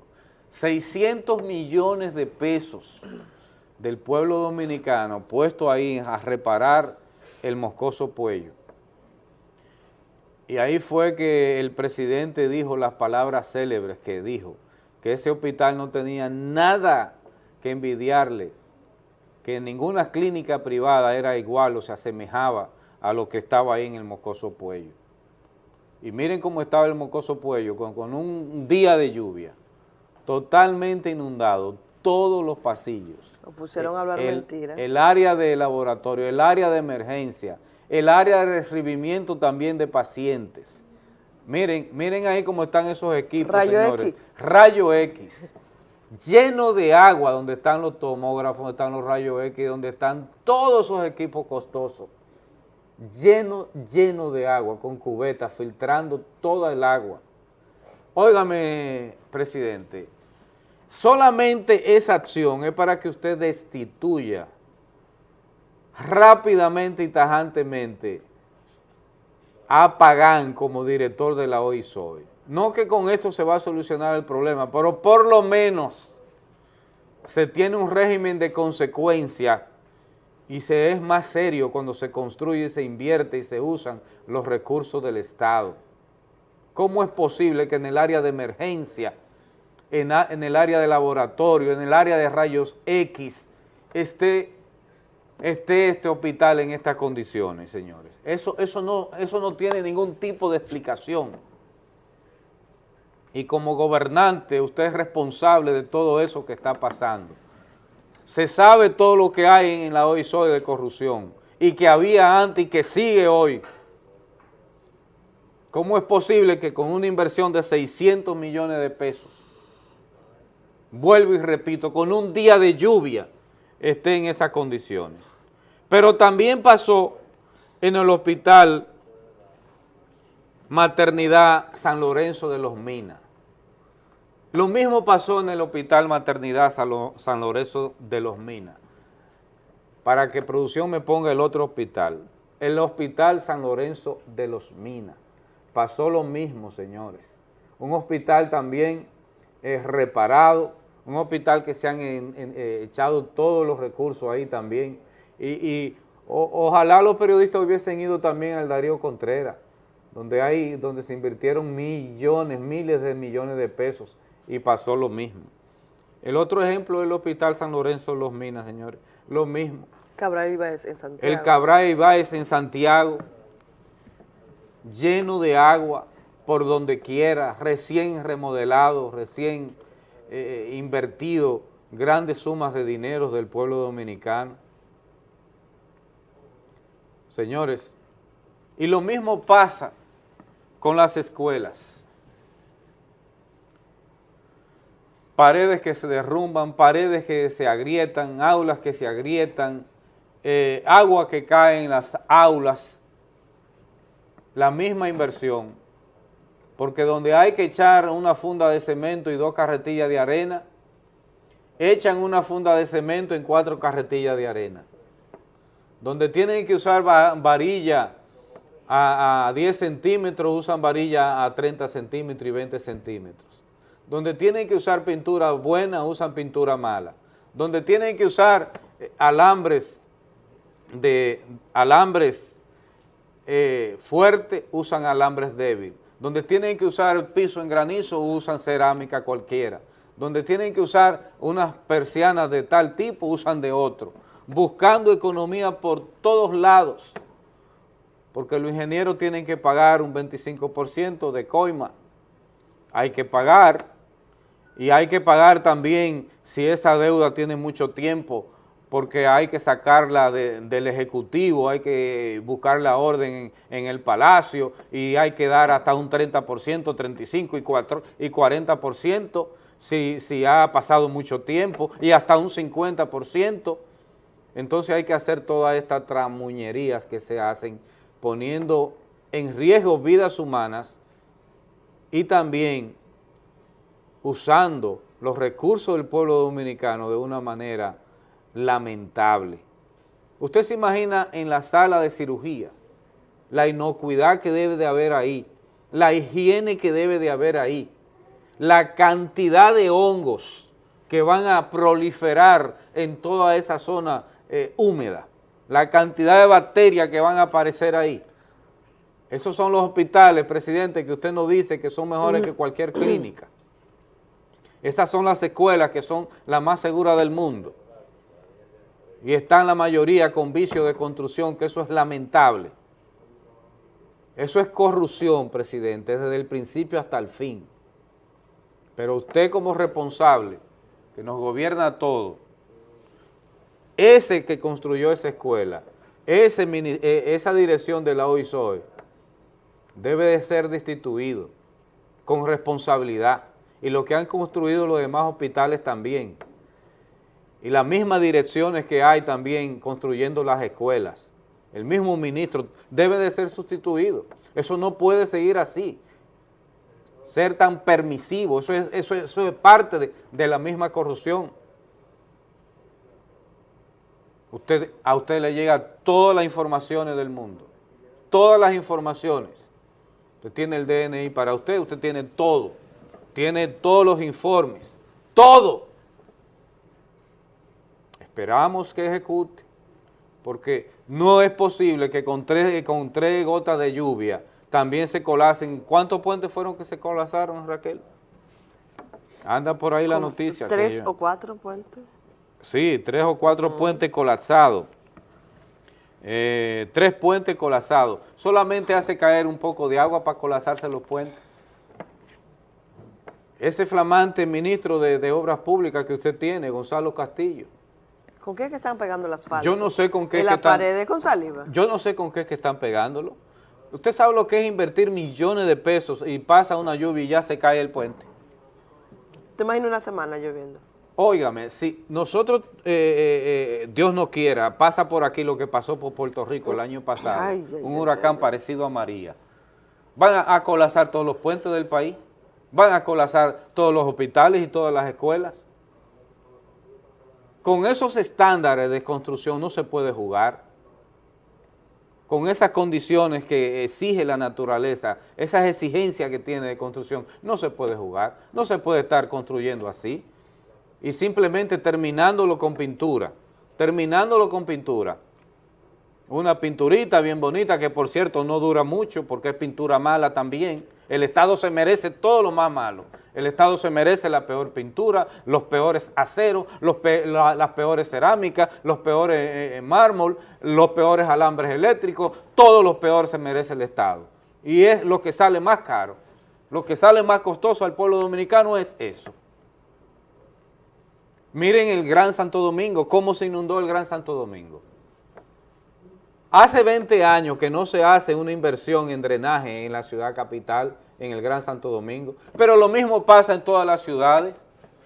600 millones de pesos del pueblo dominicano puesto ahí a reparar el moscoso puello. Y ahí fue que el presidente dijo las palabras célebres que dijo, que ese hospital no tenía nada que envidiarle, que ninguna clínica privada era igual o se asemejaba a lo que estaba ahí en el Moscoso Puello. Y miren cómo estaba el Mocoso Puello, con, con un día de lluvia, totalmente inundado, todos los pasillos. Pusieron a hablar el, mentira. El área de laboratorio, el área de emergencia, el área de recibimiento también de pacientes. Miren, miren ahí cómo están esos equipos, Rayo señores. X. Rayo X. Lleno de agua, donde están los tomógrafos, donde están los rayos X, donde están todos esos equipos costosos. Lleno, lleno de agua, con cubetas, filtrando toda el agua. Óigame, presidente, Solamente esa acción es para que usted destituya rápidamente y tajantemente a Pagán como director de la OISOI. No que con esto se va a solucionar el problema, pero por lo menos se tiene un régimen de consecuencia y se es más serio cuando se construye, se invierte y se usan los recursos del Estado. ¿Cómo es posible que en el área de emergencia en, el área de laboratorio, en el área de rayos X, esté, este hospital en estas condiciones, señores. Eso, eso, no, eso no tiene ningún tipo de explicación. Y como gobernante, usted es responsable de todo eso que está pasando. Se sabe todo lo que hay en la OISOE de corrupción y que había antes y que sigue hoy. ¿Cómo es posible que con una inversión de 600 millones de pesos vuelvo y repito, con un día de lluvia esté en esas condiciones. Pero también pasó en el hospital Maternidad San Lorenzo de los Minas. Lo mismo pasó en el hospital Maternidad San Lorenzo de los Minas. Para que producción me ponga el otro hospital. El hospital San Lorenzo de los Minas. Pasó lo mismo, señores. Un hospital también es reparado, un hospital que se han eh, echado todos los recursos ahí también. Y, ojalá los periodistas hubiesen ido también al Darío Contreras, donde, hay, donde se invirtieron millones, miles de millones de pesos y pasó lo mismo. El otro ejemplo es el Hospital San Lorenzo de Los Minas, señores, lo mismo. Cabral Ibáez en Santiago. El Cabral Ibáez en Santiago, lleno de agua por donde quiera, recién remodelado, recién eh, invertido grandes sumas de dinero del pueblo dominicano. Señores, y lo mismo pasa con las escuelas. Paredes que se derrumban, paredes que se agrietan, aulas que se agrietan, eh, agua que cae en las aulas, la misma inversión, porque donde hay que echar una funda de cemento y dos carretillas de arena, echan una funda de cemento en cuatro carretillas de arena. Donde tienen que usar varilla a, 10 centímetros, usan varilla a 30 centímetros y 20 centímetros. Donde tienen que usar pintura buena, usan pintura mala. Donde tienen que usar eh, alambres de alambres eh, fuertes, usan alambres débiles. Donde tienen que usar piso en granizo, usan cerámica cualquiera. Donde tienen que usar unas persianas de tal tipo, usan de otro. Buscando economía por todos lados, porque los ingenieros tienen que pagar un 25% de coima. Hay que pagar, y hay que pagar también si esa deuda tiene mucho tiempo, porque hay que sacarla del Ejecutivo, hay que buscar la orden en, el Palacio y hay que dar hasta un 30%, 35% y, 4, y 40% si, si ha pasado mucho tiempo y hasta un 50%. Entonces hay que hacer todas estas tramuñerías que se hacen poniendo en riesgo vidas humanas y también usando los recursos del pueblo dominicano de una manera lamentable. Usted se imagina en la sala de cirugía, la inocuidad que debe de haber ahí, la higiene que debe de haber ahí, la cantidad de hongos que van a proliferar en toda esa zona eh, húmeda, la cantidad de bacterias que van a aparecer ahí. Esos son los hospitales, presidente, que usted nos dice que son mejores que cualquier clínica. Esas son las escuelas que son las más seguras del mundo y están la mayoría con vicio de construcción, que eso es lamentable. Eso es corrupción, presidente, desde el principio hasta el fin. Pero usted como responsable, que nos gobierna a todos, ese que construyó esa escuela, ese, e, esa dirección de la OISOE, debe de ser destituido con responsabilidad. Y lo que han construido los demás hospitales también y las mismas direcciones que hay también construyendo las escuelas. El mismo ministro debe de ser sustituido. Eso no puede seguir así, ser tan permisivo, eso es, eso es, parte de, de, la misma corrupción. Usted, a usted le llega todas las informaciones del mundo, todas las informaciones. Usted tiene el DNI para usted, usted tiene todo, tiene todos los informes, todo esperamos que ejecute, porque no es posible que con tres, con tres gotas de lluvia también se colapsen. ¿Cuántos puentes fueron que se colapsaron, Raquel? Anda por ahí la noticia. ¿Tres o cuatro puentes? Sí, tres o cuatro mm. puentes colapsados. Eh, tres puentes colapsados. Solamente hace caer un poco de agua para colapsarse los puentes. Ese flamante ministro de, de Obras Públicas que usted tiene, Gonzalo Castillo, ¿Con qué es que están pegando las asfalto? Yo no sé con qué ¿En la que paredes con saliva? Yo no sé con qué es que están pegándolo. Usted sabe lo que es invertir millones de pesos y pasa una lluvia y ya se cae el puente. ¿Te imaginas una semana lloviendo? Óigame, si nosotros, eh, eh, eh, Dios no quiera, pasa por aquí lo que pasó por Puerto Rico el año pasado, un huracán parecido a María, van a, a colapsar todos los puentes del país, van a colapsar todos los hospitales y todas las escuelas, con esos estándares de construcción no se puede jugar. Con esas condiciones que exige la naturaleza, esas exigencias que tiene de construcción, no se puede jugar. No se puede estar construyendo así. Y simplemente terminándolo con pintura, terminándolo con pintura. Una pinturita bien bonita que por cierto no dura mucho porque es pintura mala también, El Estado se merece todo lo más malo. El Estado se merece la peor pintura, los peores aceros, las peores cerámicas, los peores eh, eh, mármol, los peores alambres eléctricos, todo lo peor se merece el Estado. Y es lo que sale más caro. Lo que sale más costoso al pueblo dominicano es eso. Miren el Gran Santo Domingo, cómo se inundó el Gran Santo Domingo. Hace 20 años que no se hace una inversión en drenaje en la ciudad capital, en el Gran Santo Domingo, pero lo mismo pasa en todas las ciudades.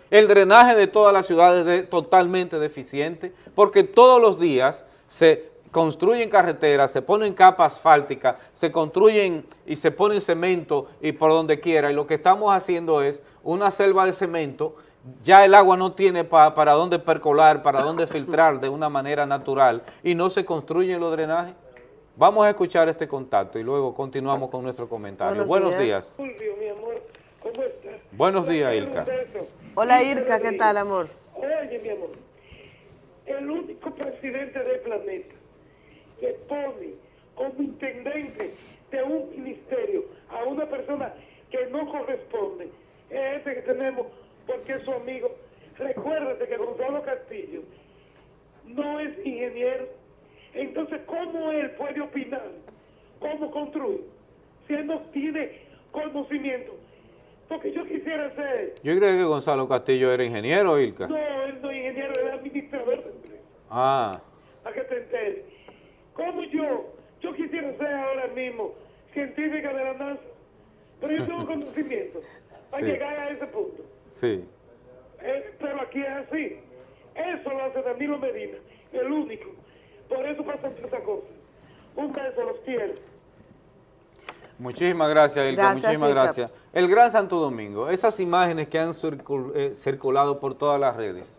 El drenaje de todas las ciudades es totalmente deficiente, porque todos los días se construyen carreteras, se ponen capas asfálticas, se construyen y se ponen cemento y por donde quiera, y lo que estamos haciendo es una selva de cemento, ya el agua no tiene pa- para dónde percolar, para dónde filtrar de una manera natural, y no se construyen los drenajes. Vamos a escuchar este contacto y luego continuamos con nuestro comentario. Buenos, días. Fulvio, mi amor, ¿cómo estás? Buenos días, Ilka. Hola Irka, ¿qué tal, amor? Oye, mi amor, el único presidente del planeta que pone como intendente de un ministerio a una persona que no corresponde es este que tenemos porque es su amigo. Recuérdate que Gonzalo Castillo no es ingeniero. Entonces, ¿cómo él puede opinar cómo construir si él no tiene conocimiento? Porque yo quisiera ser, Yo creo que Gonzalo Castillo era ingeniero, Ilka. no, él no es ingeniero, él es administrador de empresa, Ah, para que te enteres. ¿Cómo yo? Yo quisiera ser ahora mismo científica de la NASA, pero yo tengo conocimiento para Sí. llegar a ese punto. Sí. Eh, pero aquí es así. Eso lo hace Danilo Medina, el único. Por eso pasan estas cosas. Un beso, los quiero. Muchísimas gracias, Ilka, Gracias, muchísimas Ilka. gracias. El Gran Santo Domingo, esas imágenes que han circul- eh, circulado por todas las redes.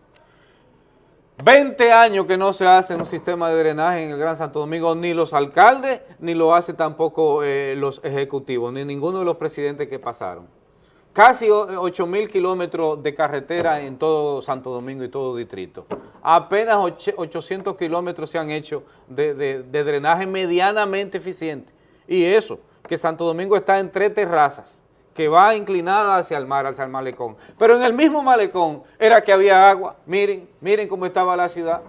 20 años que no se hace un sistema de drenaje en el Gran Santo Domingo, ni los alcaldes, ni lo hace tampoco eh, los ejecutivos, ni ninguno de los presidentes que pasaron. Casi o- 8 mil kilómetros de carretera en todo Santo Domingo y todo distrito. Apenas och- 800 kilómetros se han hecho de- de drenaje medianamente eficiente. Y eso, que Santo Domingo está en tres terrazas, que va inclinada hacia el mar, hacia el malecón. Pero en el mismo malecón era que había agua. Miren, miren cómo estaba la ciudad.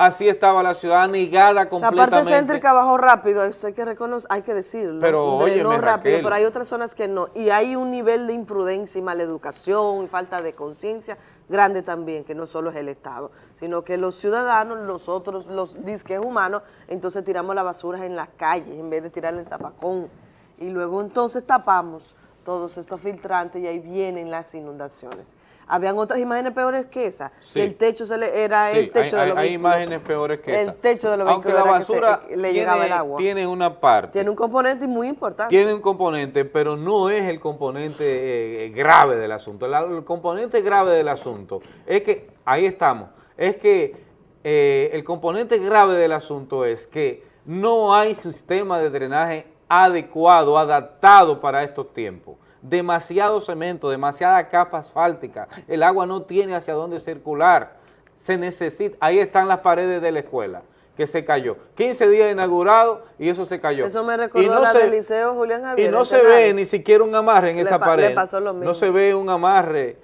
Así estaba la ciudad anegada La completamente. parte céntrica bajó rápido, eso hay que reconocer, hay que decirlo. Pero, no rápido, Raquel. pero hay otras zonas que no. Y hay un nivel de imprudencia y maleducación y falta de conciencia grande también, que no solo es el Estado, sino que los ciudadanos, nosotros, los disques humanos, entonces tiramos la basura en las calles en vez de tirarla en zapacón. Y luego entonces tapamos todos estos filtrantes y ahí vienen las inundaciones. Habían otras imágenes peores que esa. Sí. el techo se le, era Sí, el techo hay, de los hay imágenes peores que El esa. techo de los Aunque la era que se- basura le llegaba el agua. tiene una parte. Tiene un componente muy importante. Tiene un componente, pero no es el componente eh, grave del asunto. La- el componente grave del asunto es que, ahí estamos, es que eh, el componente grave del asunto es que no hay sistema de drenaje adecuado, adaptado para estos tiempos. Demasiado cemento, demasiada capa asfáltica, el agua no tiene hacia dónde circular. Se necesita, ahí están las paredes de la escuela que se cayó. 15 días inaugurado y eso se cayó. Eso me Y recordó no la se- del Liceo Julián y Javier. no en se ve ni siquiera un amarre en Le esa pa- le pared. pasó lo mismo. No se ve un amarre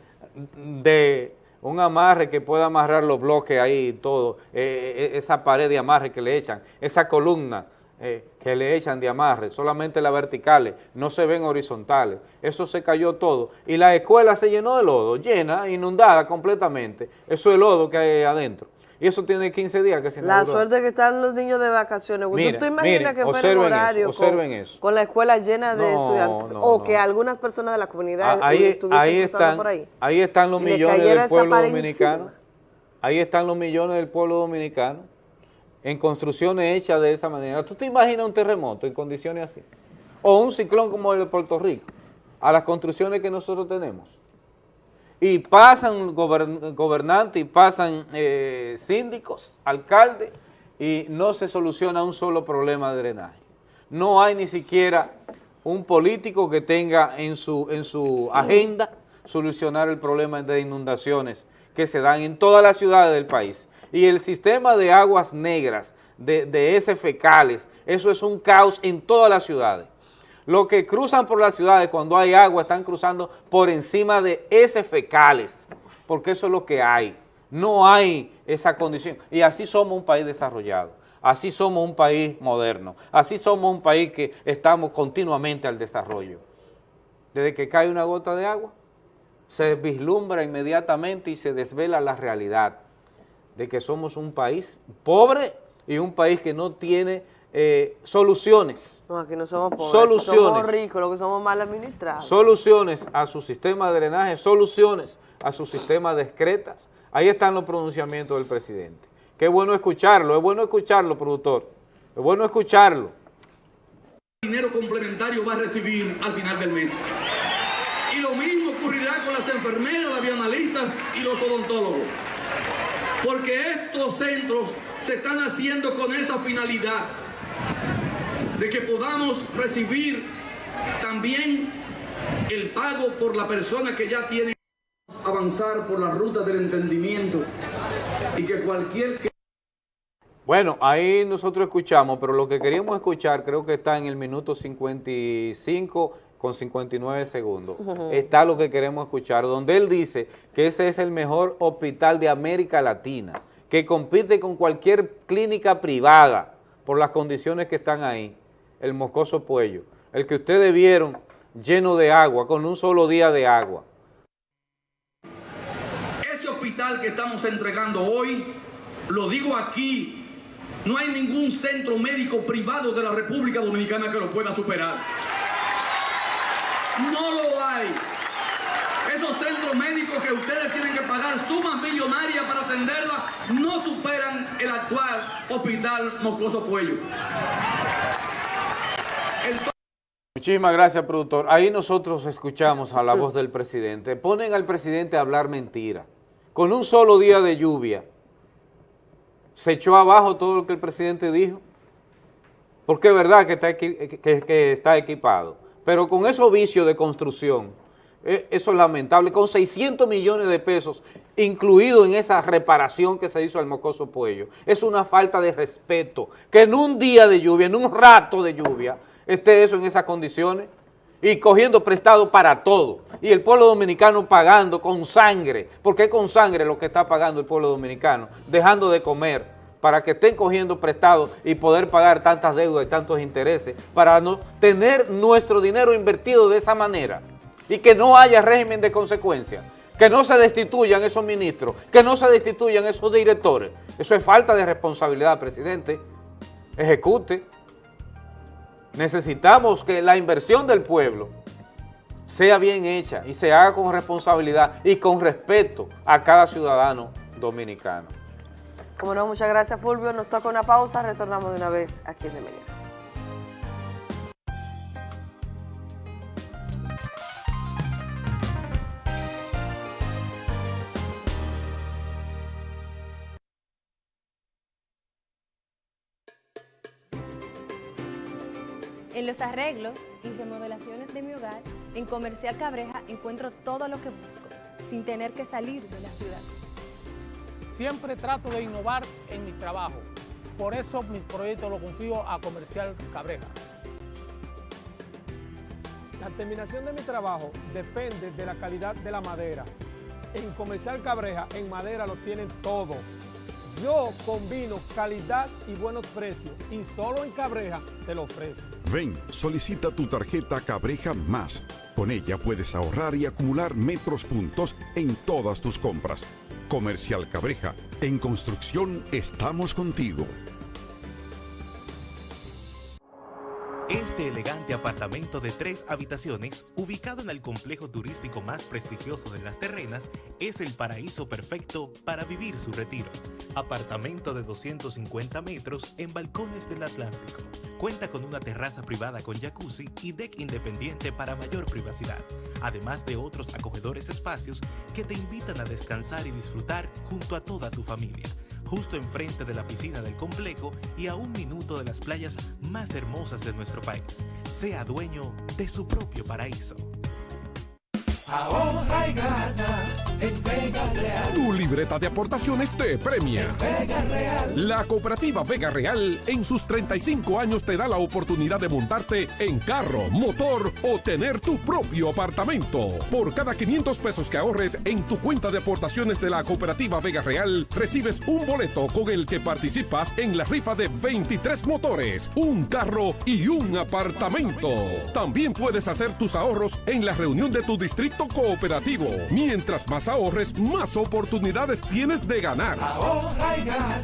de un amarre que pueda amarrar los bloques ahí y todo, eh, eh, esa pared de amarre que le echan, esa columna eh, que le echan de amarre, solamente las verticales, no se ven horizontales, eso se cayó todo y la escuela se llenó de lodo, llena, inundada completamente, eso es lodo que hay adentro y eso tiene 15 días que se La inauguró. suerte que están los niños de vacaciones. Mira, ¿Tú te imaginas miren, que fuera eso, horario con, eso. con la escuela llena de No, estudiantes? no, o no. que algunas personas de la comunidad Ah, ahí, estuviesen ahí están, por ahí. ahí están los millones del pueblo dominicano. encima. Ahí están los millones del pueblo dominicano en construcciones hechas de esa manera. ¿Tú te imaginas un terremoto en condiciones así? O un ciclón como el de Puerto Rico, a las construcciones que nosotros tenemos. Y pasan gobern- gobernantes y pasan eh, síndicos, alcaldes, y no se soluciona un solo problema de drenaje. No hay ni siquiera un político que tenga en su, en su agenda solucionar el problema de inundaciones que se dan en todas las ciudades del país. Y el sistema de aguas negras, de, de heces fecales, eso es un caos en todas las ciudades. Los que cruzan por las ciudades cuando hay agua están cruzando por encima de ese fecales, porque eso es lo que hay. No hay esa condición. Y así somos un país desarrollado, así somos un país moderno, así somos un país que estamos continuamente al desarrollo. Desde que cae una gota de agua, se vislumbra inmediatamente y se desvela la realidad de que somos un país pobre y un país que no tiene eh, soluciones. No, aquí no somos pobres, Soluciones. somos ricos, lo que somos mal administrados. Soluciones a su sistema de drenaje, soluciones a su sistema de excretas. Ahí están los pronunciamientos del presidente. Qué bueno escucharlo, es bueno escucharlo, productor. Es bueno escucharlo. dinero complementario va a recibir al final del mes. Y lo mismo ocurrirá con las enfermeras, las bioanalistas y los odontólogos. Porque estos centros se están haciendo con esa finalidad de que podamos recibir también el pago por la persona que ya tiene avanzar por la ruta del entendimiento y que cualquier que Bueno, ahí nosotros escuchamos, pero lo que queríamos escuchar creo que está en el minuto 55 con 59 segundos. Está lo que queremos escuchar, donde él dice que ese es el mejor hospital de América Latina, que compite con cualquier clínica privada por las condiciones que están ahí, el Moscoso Puello, el que ustedes vieron lleno de agua, con un solo día de agua. ese hospital que estamos entregando hoy, lo digo aquí, no hay ningún centro médico privado de la República Dominicana que lo pueda superar. No lo hay. Esos centros médicos que ustedes tienen que pagar sumas millonarias para atenderla no superan el actual hospital Moscoso Puello. Muchísimas gracias, productor. Ahí nosotros escuchamos a la voz del presidente. Ponen al presidente a hablar mentira. Con un solo día de lluvia, se echó abajo todo lo que el presidente dijo. Porque es verdad que está, que está equipado. Pero con esos vicios de construcción, eh, eso es lamentable. Con 600 millones de pesos incluido en esa reparación que se hizo al Mocoso Puello. Es una falta de respeto. Que en un día de lluvia, en un rato de lluvia, esté eso en esas condiciones y cogiendo prestado para todo. Y el pueblo dominicano pagando con sangre, porque es con sangre lo que está pagando el pueblo dominicano, dejando de comer para que estén cogiendo prestado y poder pagar tantas deudas y tantos intereses, para no tener nuestro dinero invertido de esa manera y que no haya régimen de consecuencia, que no se destituyan esos ministros, que no se destituyan esos directores. Eso es falta de responsabilidad, presidente. Ejecute. Necesitamos que la inversión del pueblo sea bien hecha y se haga con responsabilidad y con respeto a cada ciudadano dominicano. Como no, muchas gracias Fulvio. Nos toca una pausa, retornamos de una vez aquí en De Media. En los arreglos y remodelaciones de mi hogar, en Comercial Cabreja encuentro todo lo que busco, sin tener que salir de la ciudad. Siempre trato de innovar en mi trabajo. Por eso mis proyectos los confío a Comercial Cabreja. La terminación de mi trabajo depende de la calidad de la madera. En Comercial Cabreja, en madera lo tienen todo. Yo combino calidad y buenos precios y solo en Cabreja te lo ofrezco. Ven, solicita tu tarjeta Cabreja Más. Con ella puedes ahorrar y acumular metros puntos en todas tus compras. Comercial Cabreja, en construcción estamos contigo. Este elegante apartamento de tres habitaciones, ubicado en el complejo turístico más prestigioso de las terrenas, es el paraíso perfecto para vivir su retiro. Apartamento de 250 metros en balcones del Atlántico. Cuenta con una terraza privada con jacuzzi y deck independiente para mayor privacidad, además de otros acogedores espacios que te invitan a descansar y disfrutar junto a toda tu familia justo enfrente de la piscina del complejo y a un minuto de las playas más hermosas de nuestro país. Sea dueño de su propio paraíso. Ahorra y gana en Vega Real. Tu libreta de aportaciones te premia. Vega Real. La cooperativa Vega Real en sus 35 años te da la oportunidad de montarte en carro, motor o tener tu propio apartamento. Por cada 500 pesos que ahorres en tu cuenta de aportaciones de la cooperativa Vega Real, recibes un boleto con el que participas en la rifa de 23 motores, un carro y un apartamento. También puedes hacer tus ahorros en la reunión de tu distrito cooperativo. Mientras más ahorres, más oportunidades tienes de ganar. Ahorra y gana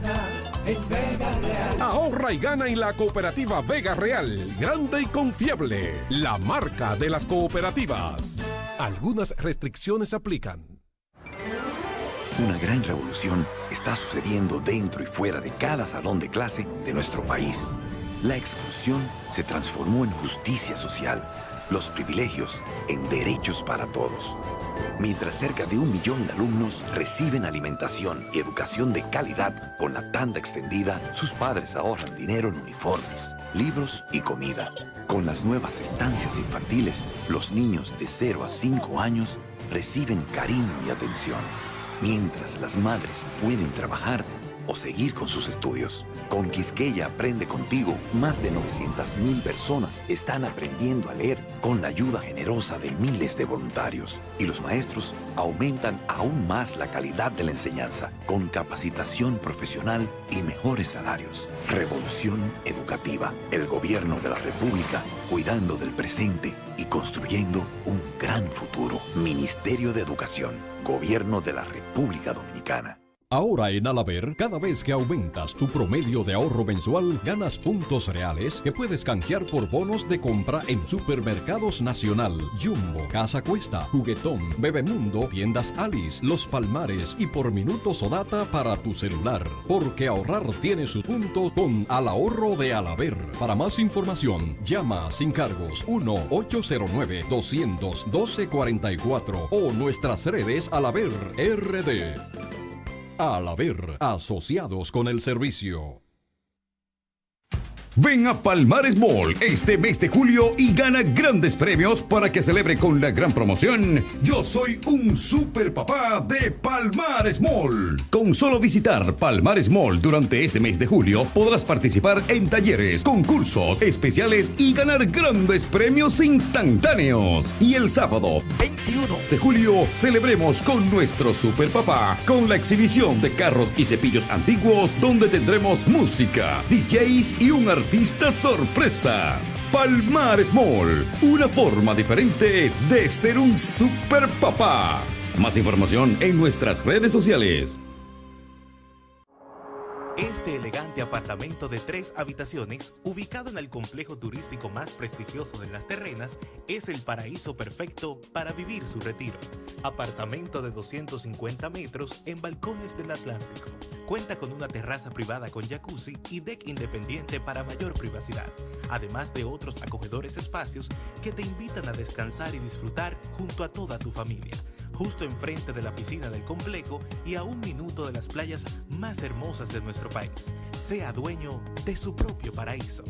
en Vega Real. Ahorra y gana en la cooperativa Vega Real, grande y confiable, la marca de las cooperativas. Algunas restricciones aplican. Una gran revolución está sucediendo dentro y fuera de cada salón de clase de nuestro país. La exclusión se transformó en justicia social, los privilegios en derechos para todos. Mientras cerca de un millón de alumnos reciben alimentación y educación de calidad con la tanda extendida, sus padres ahorran dinero en uniformes, libros y comida. Con las nuevas estancias infantiles, los niños de 0 a 5 años reciben cariño y atención, mientras las madres pueden trabajar o seguir con sus estudios. Con Quisqueya Aprende Contigo, más de 900.000 personas están aprendiendo a leer con la ayuda generosa de miles de voluntarios. Y los maestros aumentan aún más la calidad de la enseñanza con capacitación profesional y mejores salarios. Revolución educativa. El gobierno de la República cuidando del presente y construyendo un gran futuro. Ministerio de Educación. Gobierno de la República Dominicana. Ahora en Alaber, cada vez que aumentas tu promedio de ahorro mensual, ganas puntos reales que puedes canjear por bonos de compra en Supermercados Nacional, Jumbo, Casa Cuesta, Juguetón, Bebemundo, Tiendas Alice, Los Palmares y por minutos o data para tu celular. Porque ahorrar tiene su punto con Al Ahorro de Alaber. Para más información, llama sin cargos 1-809-200-1244 o nuestras redes Alaber RD. Al haber asociados con el servicio. Ven a Palmares Mall este mes de julio y gana grandes premios para que celebre con la gran promoción Yo soy un super papá de Palmares Mall. Con solo visitar Palmares Mall durante este mes de julio podrás participar en talleres, concursos especiales y ganar grandes premios instantáneos. Y el sábado 21 de julio celebremos con nuestro super papá con la exhibición de carros y cepillos antiguos donde tendremos música, DJs y un artista sorpresa. Palmares Mall, una forma diferente de ser un super papá. Más información en nuestras redes sociales. Este elegante apartamento de tres habitaciones, ubicado en el complejo turístico más prestigioso de las terrenas, es el paraíso perfecto para vivir su retiro. Apartamento de 250 metros en balcones del Atlántico. Cuenta con una terraza privada con jacuzzi y deck independiente para mayor privacidad, además de otros acogedores espacios que te invitan a descansar y disfrutar junto a toda tu familia justo enfrente de la piscina del complejo y a un minuto de las playas más hermosas de nuestro país. Sea dueño de su propio paraíso.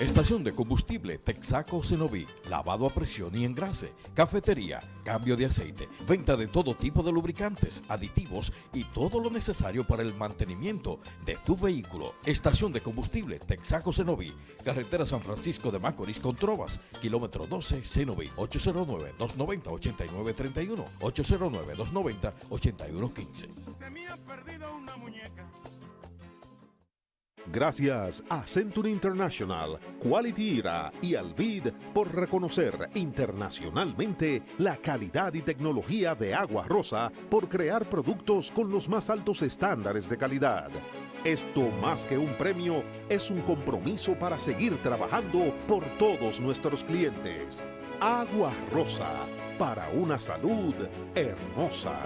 Estación de combustible Texaco Cenoví, lavado a presión y engrase, cafetería, cambio de aceite, venta de todo tipo de lubricantes, aditivos y todo lo necesario para el mantenimiento de tu vehículo. Estación de combustible Texaco Cenoví, carretera San Francisco de Macorís con Trovas, kilómetro 12 Cenoví, 809-290-8931, 809-290-8115. Gracias a Century International, Quality Era y Alvid por reconocer internacionalmente la calidad y tecnología de Agua Rosa por crear productos con los más altos estándares de calidad. Esto más que un premio es un compromiso para seguir trabajando por todos nuestros clientes. Agua Rosa, para una salud hermosa.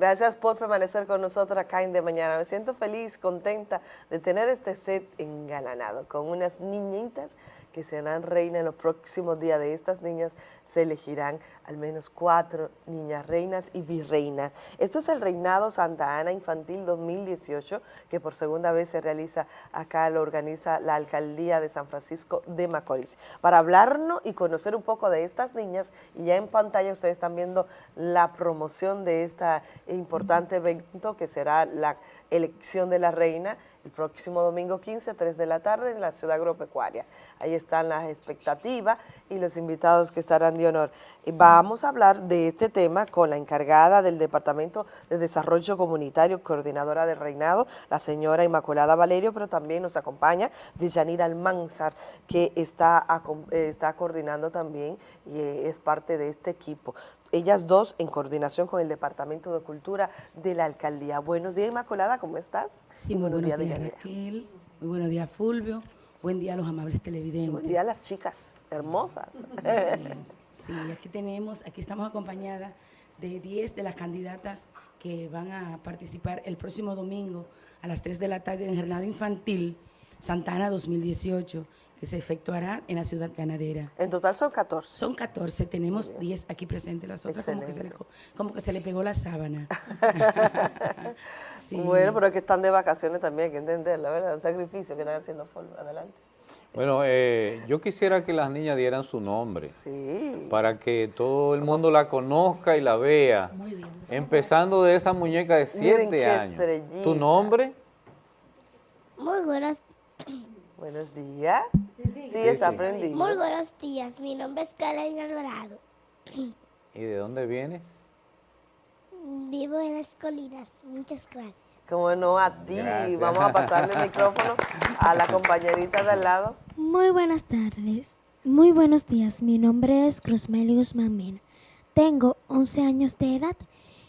Gracias por permanecer con nosotros acá en De Mañana. Me siento feliz, contenta de tener este set engalanado con unas niñitas que serán reina en los próximos días. De estas niñas se elegirán al menos cuatro niñas reinas y virreinas. Esto es el Reinado Santa Ana Infantil 2018, que por segunda vez se realiza acá, lo organiza la Alcaldía de San Francisco de Macorís. Para hablarnos y conocer un poco de estas niñas, y ya en pantalla ustedes están viendo la promoción de este importante evento que será la elección de la reina, el próximo domingo 15, 3 de la tarde en la ciudad agropecuaria. Ahí están las expectativas y los invitados que estarán de honor. Vamos a hablar de este tema con la encargada del Departamento de Desarrollo Comunitario, coordinadora del Reinado, la señora Inmaculada Valerio, pero también nos acompaña Dejanira Almanzar, que está, está coordinando también y es parte de este equipo ellas dos en coordinación con el Departamento de Cultura de la Alcaldía. Buenos días, Inmaculada, ¿cómo estás? Sí, muy buenos, días, Raquel. Muy buenos días, Fulvio. Buen día a los amables televidentes. Buen día a las chicas hermosas. Sí, aquí tenemos, aquí estamos acompañadas de 10 de las candidatas que van a participar el próximo domingo a las 3 de la tarde en el Jornada Infantil Santana 2018 que se efectuará en la ciudad ganadera. En total son 14. Son 14, tenemos 10 aquí presentes, las otras como que, se le, como que, se le, pegó la sábana. Bueno, pero es que están de vacaciones también, hay que entender, la verdad, un sacrificio que están haciendo adelante. Bueno, eh, yo quisiera que las niñas dieran su nombre, sí. para que todo el mundo la conozca y la vea, Muy bien, empezando de esa muñeca de 7 años. ¿Tu nombre? Muy buenas Buenos días. Sí, está aprendiendo. Muy buenos días. Mi nombre es Karen Alvarado. ¿Y de dónde vienes? Vivo en las colinas. Muchas gracias. Como no, a ti. Vamos a pasarle el micrófono a la compañerita de al lado. Muy buenas tardes. Muy buenos días. Mi nombre es Cruzmeli Guzmán Mena. Tengo 11 años de edad.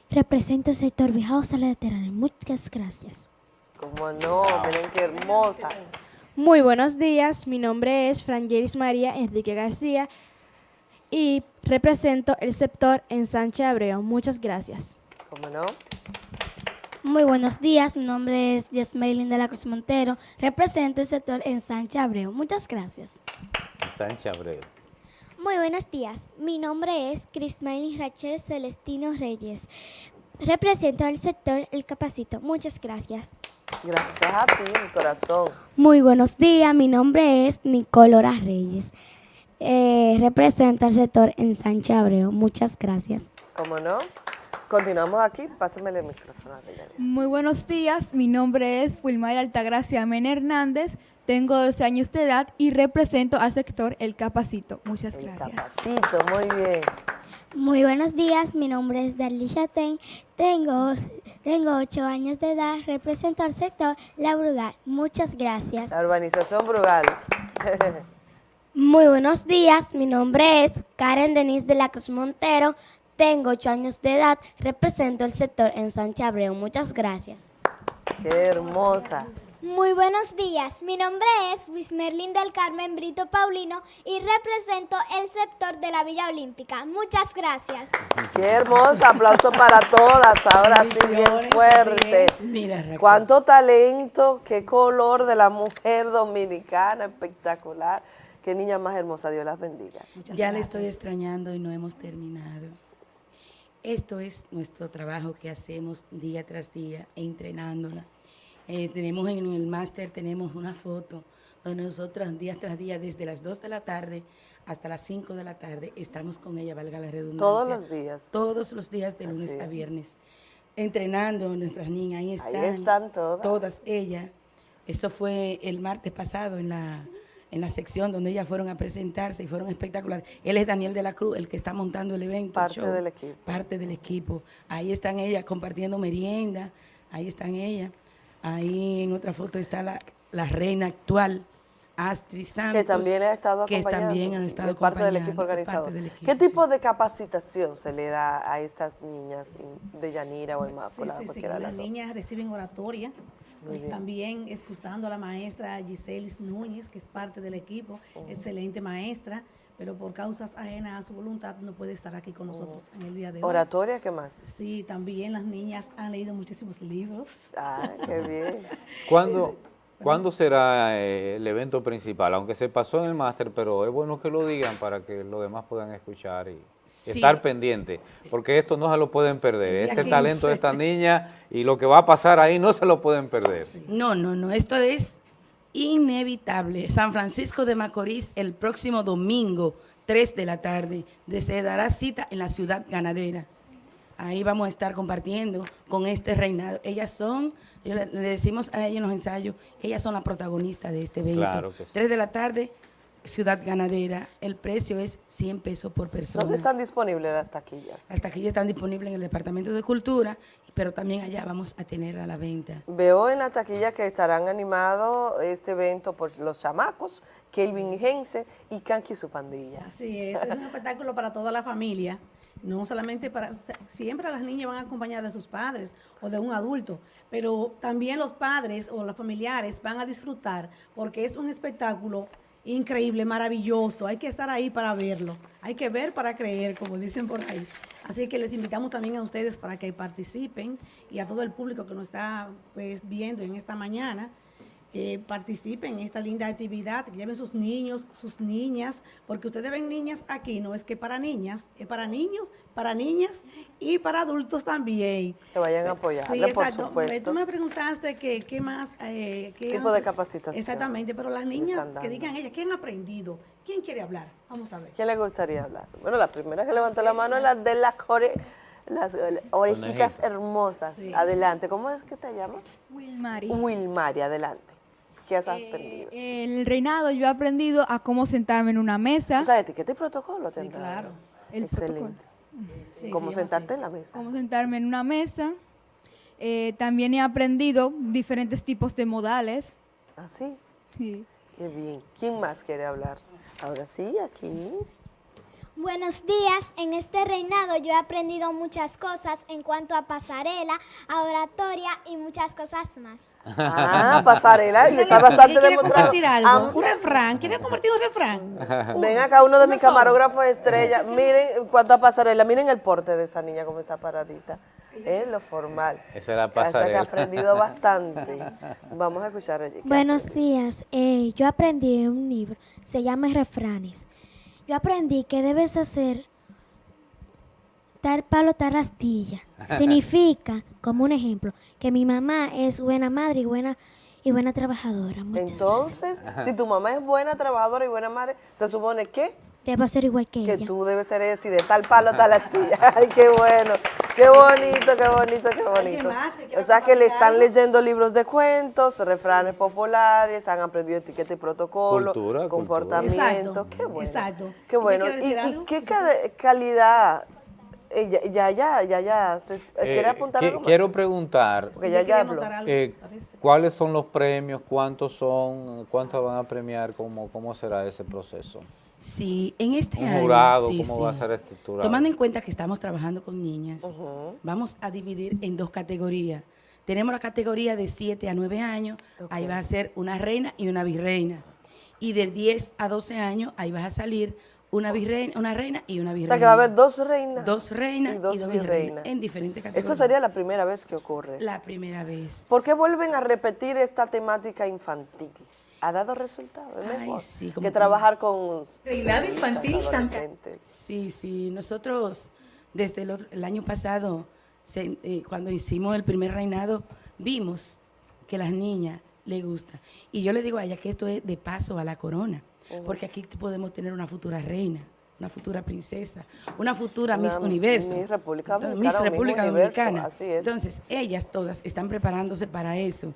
Represento el sector Viejo Sala de Muchas gracias. Como no, miren qué hermosa. Muy buenos días, mi nombre es Frangelis María Enrique García y represento el sector en Sánchez Abreu. Muchas gracias. ¿Cómo no? Muy buenos días, mi nombre es Yasmelin de la Cruz Montero, represento el sector en Sánchez Abreu. Muchas gracias. Sánchez Abreu. Muy buenos días, mi nombre es Crismailin Rachel Celestino Reyes, represento el sector El Capacito. Muchas gracias. Gracias a ti, mi corazón. Muy buenos días, mi nombre es Nicolora Reyes. Eh, representa el sector en Sánchez Abreu. Muchas gracias. ¿Cómo no? Continuamos aquí, pásame el micrófono. Muy buenos días, mi nombre es Wilmar Altagracia Men Hernández, tengo 12 años de edad y represento al sector El Capacito. Muchas gracias. El Capacito, muy bien. Muy buenos días, mi nombre es Darly Chaten, tengo, tengo 8 años de edad, represento al sector La Brugal. Muchas gracias. La urbanización Brugal. Muy buenos días, mi nombre es Karen Denise de la Cruz Montero, tengo 8 años de edad, represento el sector en Sánchez Abreu. Muchas gracias. Qué hermosa. Muy buenos días, mi nombre es Wismerlin del Carmen Brito Paulino y represento el sector de la Villa Olímpica. Muchas gracias. Qué hermoso, aplauso para todas, ahora sí bien fuerte. Mira, Cuánto talento, qué color de la mujer dominicana, espectacular. Qué niña más hermosa, Dios las bendiga. ya le estoy extrañando y no hemos terminado. Esto es nuestro trabajo que hacemos día tras día, entrenándola eh, tenemos en el máster, tenemos una foto donde nosotros día tras día, desde las 2 de la tarde hasta las 5 de la tarde, estamos con ella, valga la redundancia. Todos los días. Todos los días, de lunes a viernes. Entrenando nuestras niñas, ahí están. Ahí están todas. Todas ellas. Eso fue el martes pasado en la, en la sección donde ellas fueron a presentarse y fueron espectaculares. Él es Daniel de la Cruz, el que está montando el evento. Parte del equipo. Parte del equipo. Ahí están ellas compartiendo merienda, ahí están ellas. Ahí en otra foto está la, reina actual, Astrid Santos. Que también ha estado que también ha estado parte del equipo organizador. ¿Qué tipo de capacitación se le da a estas niñas de Yanira o Inmaculada? Sí, sí, las niñas reciben oratoria, también excusando a la maestra Giselis Núñez, que es parte del equipo, excelente maestra, pero por causas ajenas a su voluntad no puede estar aquí con nosotros en el día de hoy. ¿Oratoria qué más? Sí, también las niñas han leído muchísimos libros. Ah, qué bien. ¿Cuándo, ¿cuándo será eh, el evento principal? Aunque se pasó en el máster, pero es bueno que lo digan para que los demás puedan escuchar y Sí. estar pendientes, porque esto no se lo pueden perder. Este 15. talento de esta niña y lo que va a pasar ahí no se lo pueden perder. No, no, no, esto es inevitable. San Francisco de Macorís el próximo domingo, 3 de la tarde, de- se dará cita en la ciudad ganadera. Ahí vamos a estar compartiendo con este reinado. Ellas son, le, decimos a ellas en los ensayos, que ellas son las protagonistas de este evento. Claro que sí. 3 de la tarde, ciudad ganadera. El precio es 100 pesos por persona. ¿Dónde están disponibles las taquillas? Las taquillas están disponibles en el Departamento de Cultura, pero también allá vamos a tener a la venta. Veo en la taquilla que estarán animados este evento por los chamacos, Kelvin Gense y Kanki y su pandilla. Así es, es un espectáculo para toda la familia, no solamente para, siempre las niñas van acompañadas de sus padres o de un adulto, pero también los padres o los familiares van a disfrutar porque es un espectáculo increíble, maravilloso, hay que estar ahí para verlo, hay que ver para creer, como dicen por ahí. Así que les invitamos también a ustedes para que participen y a todo el público que nos está pues viendo en esta mañana que participen en esta linda actividad, que lleven sus niños, sus niñas, porque ustedes ven niñas aquí, no es que para niñas, es para niños, para niñas y para adultos también. Que vayan a apoyarle, Sí, por exacto. supuesto. Tú me preguntaste que qué más... Eh, qué Tipo han- de capacitación Exactamente, pero las niñas que digan ellas, ¿qué han aprendido? ¿Quién quiere hablar? Vamos a ver. ¿Quién le gustaría hablar? Bueno, la primera que levantó la mano es la de las core- las eh, orejitas hermosas. Sí. Adelante, ¿cómo es que te llamas? Wilmari. Wilmari, adelante. ¿Qué has aprendido? El reinado yo he aprendido a cómo sentarme en una mesa. O sea, etiqueta y protocolo. Sí, tendrá. claro. El Excelente. Sí, ¿Cómo sentarte en la mesa? Cómo sentarme en una mesa. Eh, también he aprendido diferentes tipos de modales. ¿Ah, sí? Sí. Qué bien. ¿Quién más quiere hablar? Ahora sí, aquí. Buenos días, en este reinado yo he aprendido muchas cosas en cuanto a pasarela, a oratoria y muchas cosas más. Ah, pasarela, y está bastante ¿Quiere demostrado. compartir algo? Ah, Un refrán, ¿quiere compartir un refrán? Ven acá uno de mis camarógrafos estrella. Miren, en cuanto a pasarela, miren el porte de esa niña como está paradita. Es lo formal. Esa es la O sea, que ha pasarela. aprendido bastante. Vamos a escuchar allí. Buenos días. Eh, yo aprendí un libro, se llama Refranes. Yo aprendí que debes hacer tal palo, tal astilla. Significa, como un ejemplo, que mi mamá es buena madre y buena y buena trabajadora. Muchas Entonces, si tu mamá es buena trabajadora y buena madre, se supone que, Debo ser igual que, que ella. tú debes ser así, de tal palo, tal astilla. Ay, qué bueno, qué bonito, qué bonito, qué bonito. que O sea que le están algo? leyendo libros de cuentos, refranes populares, han aprendido etiqueta y protocolo, Cultura, comportamiento. Exacto, Qué bueno. exacto. Qué ¿Usted bueno. ¿Y, y algo? qué ca- calidad? eh, ya, ya, ya, ya, ya, se- Eh, ¿quiere apuntar qui- algo más? Quiero preguntar, Porque ya, ya habló. eh, ¿cuáles son los premios? ¿Cuántos son? ¿Cuántos van a premiar? ¿Cómo, cómo será ese proceso? Sí, en este Un año. jurado, sí, ¿cómo sí. va a ser estructurado? Tomando en cuenta que estamos trabajando con niñas, vamos a dividir en dos categorías. Tenemos la categoría de 7 a 9 años, ahí va a ser una reina y una virreina. Y de 10 a 12 años, ahí va a salir una virreina, una reina y una O virreina. sea que va a haber dos reinas. Dos reinas y dos, virreinas virreinas. en diferentes categorías. Esto sería la primera vez que ocurre. La primera vez. ¿Por qué vuelven a repetir esta temática infantil? ¿Ha dado resultado? Es Ay, mejor sí, como que trabajar con Reinado infantil, Santa. Sí, sí, nosotros desde el, otro- el año pasado, se- eh, cuando hicimos el primer reinado, vimos que a las niñas les gusta. Y yo le digo a ella que esto es de paso a la corona, porque aquí podemos tener una futura reina, una futura princesa, una futura Una Miss Universo. Miss República Dominicana Miss República Dominicana. así es. Entonces, ellas todas están preparándose para eso.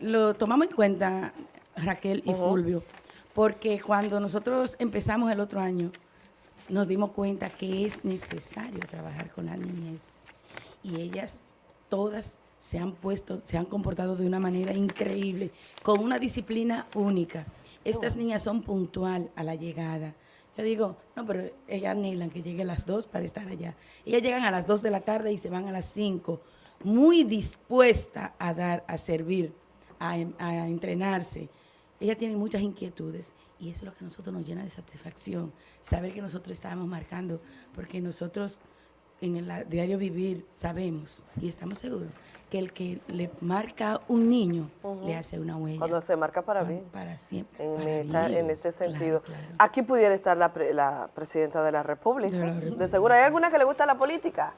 Lo tomamos en cuenta, Raquel y. Fulvio, porque cuando nosotros empezamos el otro año, nos dimos cuenta que es necesario trabajar con la niñez. Y ellas todas se han puesto, se han comportado de una manera increíble, con una disciplina única. Estas niñas son puntual a la llegada. Yo digo, no, pero ellas anhelan que llegue a las 2 para estar allá. Ellas llegan a las 2 de la tarde y se van a las 5, muy dispuesta a dar, a servir, a, a entrenarse. Ella tiene muchas inquietudes y eso es lo que a nosotros nos llena de satisfacción, saber que nosotros estábamos marcando, porque nosotros en el diario vivir sabemos y estamos seguros que el que le marca un niño le hace una huella. Cuando se marca para bien. Para siempre. En, para esta- bien. en este sentido. claro. Aquí pudiera estar la, pre- la presidenta de la República. De la De, República. seguro. ¿Hay alguna que le gusta la política?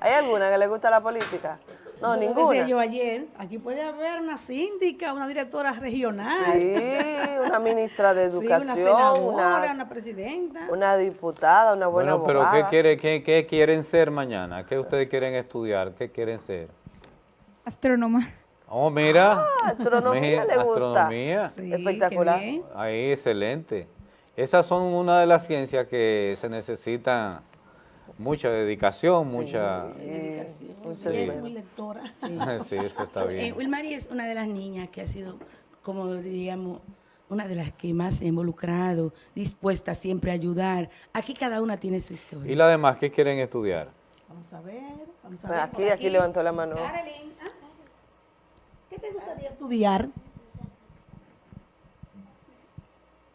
¿Hay alguna que le gusta la política? No, Como ninguna. decía yo ayer, aquí puede haber una síndica, una directora regional. Sí, una ministra de Sí, educación, una senadora, una, una presidenta. una diputada, una buena Bueno, pero ¿qué, quiere, qué, qué quieren ser mañana? ¿Qué ustedes quieren estudiar? ¿Qué quieren ser? Astrónoma. Oh, mira. Ah, astronomía Mira, le gusta. Astronomía. Sí, Espectacular. Ahí, excelente. Esas son una de las ciencias que se necesitan mucha dedicación, mucha... Dedicación. mucha Ella es muy lectora. Sí. Sí, eso está bien. Eh, Wilmary es una de las niñas que ha sido, como diríamos, una de las que más se ha involucrado, dispuesta siempre a ayudar. Aquí cada una tiene su historia. ¿Y las demás qué quieren estudiar? Vamos a ver, vamos a ver. aquí, por aquí levantó la mano. Carolyn, ah, ¿qué te gustaría estudiar?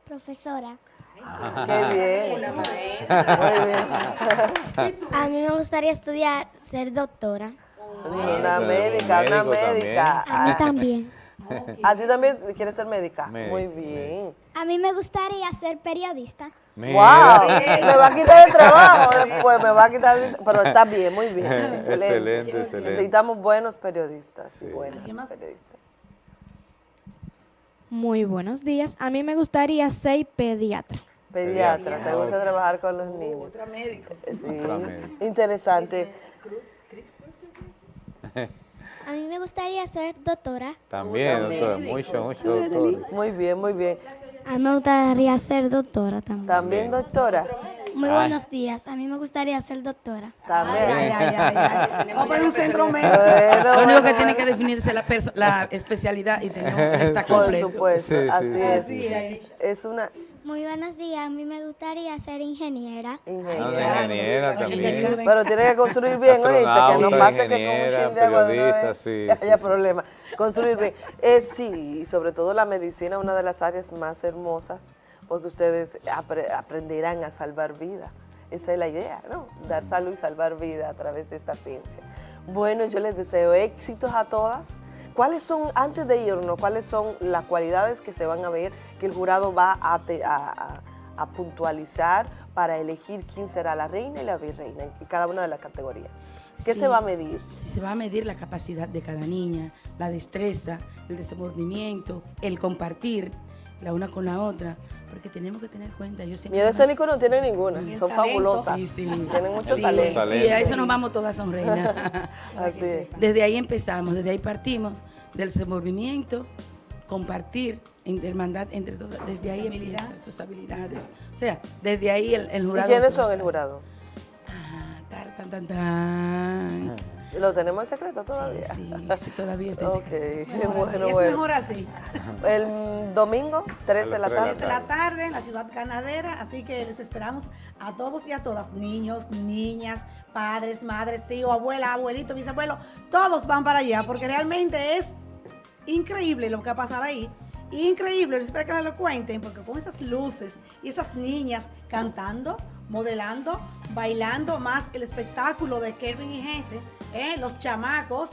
Profesora. Qué bien. Una maestra. Muy bien. A mí me gustaría estudiar, ser doctora. Una médica, una médica. A mí también. ¿A ti también quieres ser médica? Muy bien. A mí me gustaría ser periodista. ¡Wow! Me va a quitar el trabajo después, me va a quitar el... Pero está bien, muy bien. Excelente. Excelente, excelente. Necesitamos buenos periodistas y buenas periodistas. Muy buenos días. A mí me gustaría ser pediatra. Pediatra, ¿te gusta trabajar con los niños? Otra médico. Sí, interesante. A mí me gustaría ser doctora. También, doctor, mucho, mucho, doctor. Muy bien, muy bien. A mí me gustaría ser doctora también. También, doctora. Muy Ay. buenos días. A mí me gustaría ser doctora. También. Ay, ay, ay, ay. Vamos a poner un centro médico. Bueno, Lo único bueno, que tiene que definirse la, la especialidad y tenemos que estar Por completo. supuesto, Sí, sí, así sí, es. sí, sí. Es una Muy buenos días. A mí me gustaría ser ingeniera. Ah, una ingeniera. ingeniera también. Pero tiene que construir bien, oíste, que no pase que con un ingeniera, chin de agua de una periodista, vez sí, haya sí, problema. Construir bien. Es sí, y sobre todo la medicina, una de las áreas más hermosas, porque ustedes apre- aprenderán a salvar vida. Esa es la idea, ¿no? Dar salud y salvar vida a través de esta ciencia. Bueno, yo les deseo éxitos a todas. ¿Cuáles son, antes de irnos, cuáles son las cualidades que se van a ver que el jurado va a, te- a- a- a puntualizar para elegir quién será la reina y la virreina en cada una de las categorías? ¿Qué Sí. se va a medir? Sí, se va a medir la capacidad de cada niña, la destreza, el desenvolvimiento, el compartir la una con la otra, porque tenemos que tener cuenta. Yo siempre Miedo escénico no tiene ninguna, son fabulosas. Sí, sí. Tienen mucho Sí, talento. Sí, a eso nos vamos todas son reinas. Así. Desde ahí empezamos, desde ahí partimos, del desenvolvimiento, compartir, hermandad entre todas, desde ahí empieza sus habilidades. O sea, desde ahí el, el ¿Y jurado. quiénes son el jurado? Tar, tan, tan, tan. ¿Lo tenemos en secreto todavía? Sí, sí, todavía está en Ok, secreto. bueno, es bueno. mejor así. El domingo, 3 de la tarde. de la tarde en la ciudad ganadera, así que les esperamos a todos y a todas, niños, niñas, padres, madres, tío, abuela, abuelito, bisabuelo, todos van para allá, porque realmente es increíble lo que va a pasar ahí. Increíble, espero que lo cuenten, porque con esas luces y esas niñas cantando, modelando, bailando, más el espectáculo de Kelvin y Jesse, ¿eh? los chamacos.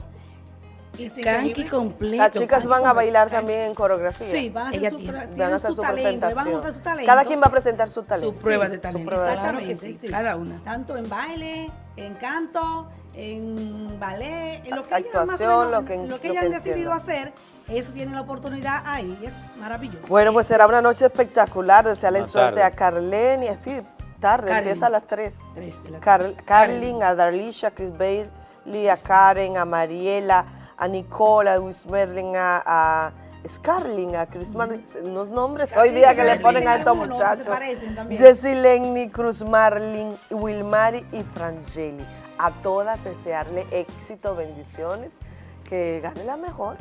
Y increíble. completo. Las chicas van a bailar también en coreografía. Sí, van a hacer su, Van a hacer su su talento, y van a presentación. mostrar su talento. Cada quien va a presentar su talento. Su prueba Sí, de talento. prueba de Exactamente, que sí, sí. cada una. Tanto en baile, en canto, en ballet, en lo que ellas más o Actuación, menos- lo que- lo que lo ellas que han decidido hacer, eso tienen la oportunidad ahí, es maravilloso. Bueno, pues será una noche espectacular. Desearle Una suerte tarde. a Carlene y así tarde, Carlin. empieza a las 3. Tres de la Car Carlin, a Darlisha, a Chris Bailey, a Karen, a Mariela, a Nicola, a Luis Merlin, a, a Scarlin, a Chris Marlin. Unos nombres hoy día que le ponen a estos muchachos. Jessie Lenny, Cruz Marlin, Wilmari y Frangeli. A todas desearle éxito, bendiciones, que gane la mejor.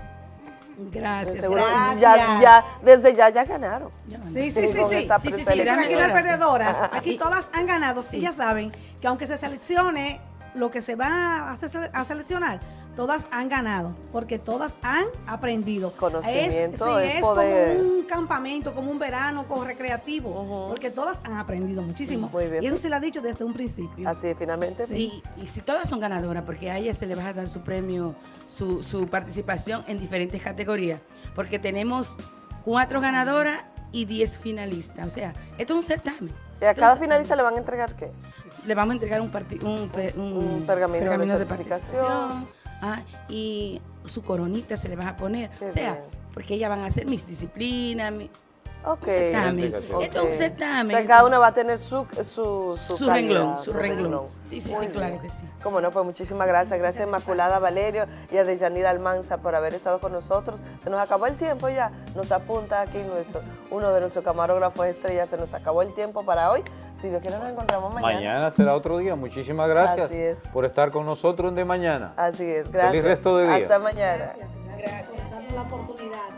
Gracias. Seguro Gracias. Ya, ya, desde ya ya ganaron. Sí, sí, sí, sí. sí, sí, sí. Aquí no hay perdedoras. Aquí todas han ganado. Sí. Y ya saben que aunque se seleccione lo que se va a seleccionar, todas han ganado, porque todas han aprendido. Conocimiento, es, sí, es poder. como un campamento, como un verano como recreativo, porque todas han aprendido muchísimo. muy bien. Y eso se lo ha dicho desde un principio. Así es, finalmente Sí, y si todas son ganadoras, porque a ellas se le va a dar su premio, su, su participación en diferentes categorías, porque tenemos cuatro ganadoras y diez finalistas. O sea, esto es un certamen. ¿Y a cada finalista le van a entregar qué? Le vamos a entregar un, un, un Un pergamino de participación ah, y su coronita se le va a poner. Qué o sea, bien. porque ellas van a hacer mis disciplinas, mi, Ok. un certamen. Esto es un certamen. O sea, cada una va a tener su, su, su, Su renglón, su renglón. Sí, sí, Muy sí, claro que sí. Cómo no, pues muchísimas gracias. Gracias Inmaculada Valerio y a Deyanira Almanza por haber estado con nosotros. Se nos acabó el tiempo ya. Nos apunta aquí nuestro, uno de nuestros camarógrafos estrellas. Se nos acabó el tiempo para hoy. Si Dios quiere, nos encontramos mañana. Mañana será otro día. Muchísimas gracias Así es. por estar con nosotros en de mañana. Así es. Gracias. Feliz resto de día. Hasta mañana. Gracias por darnos la oportunidad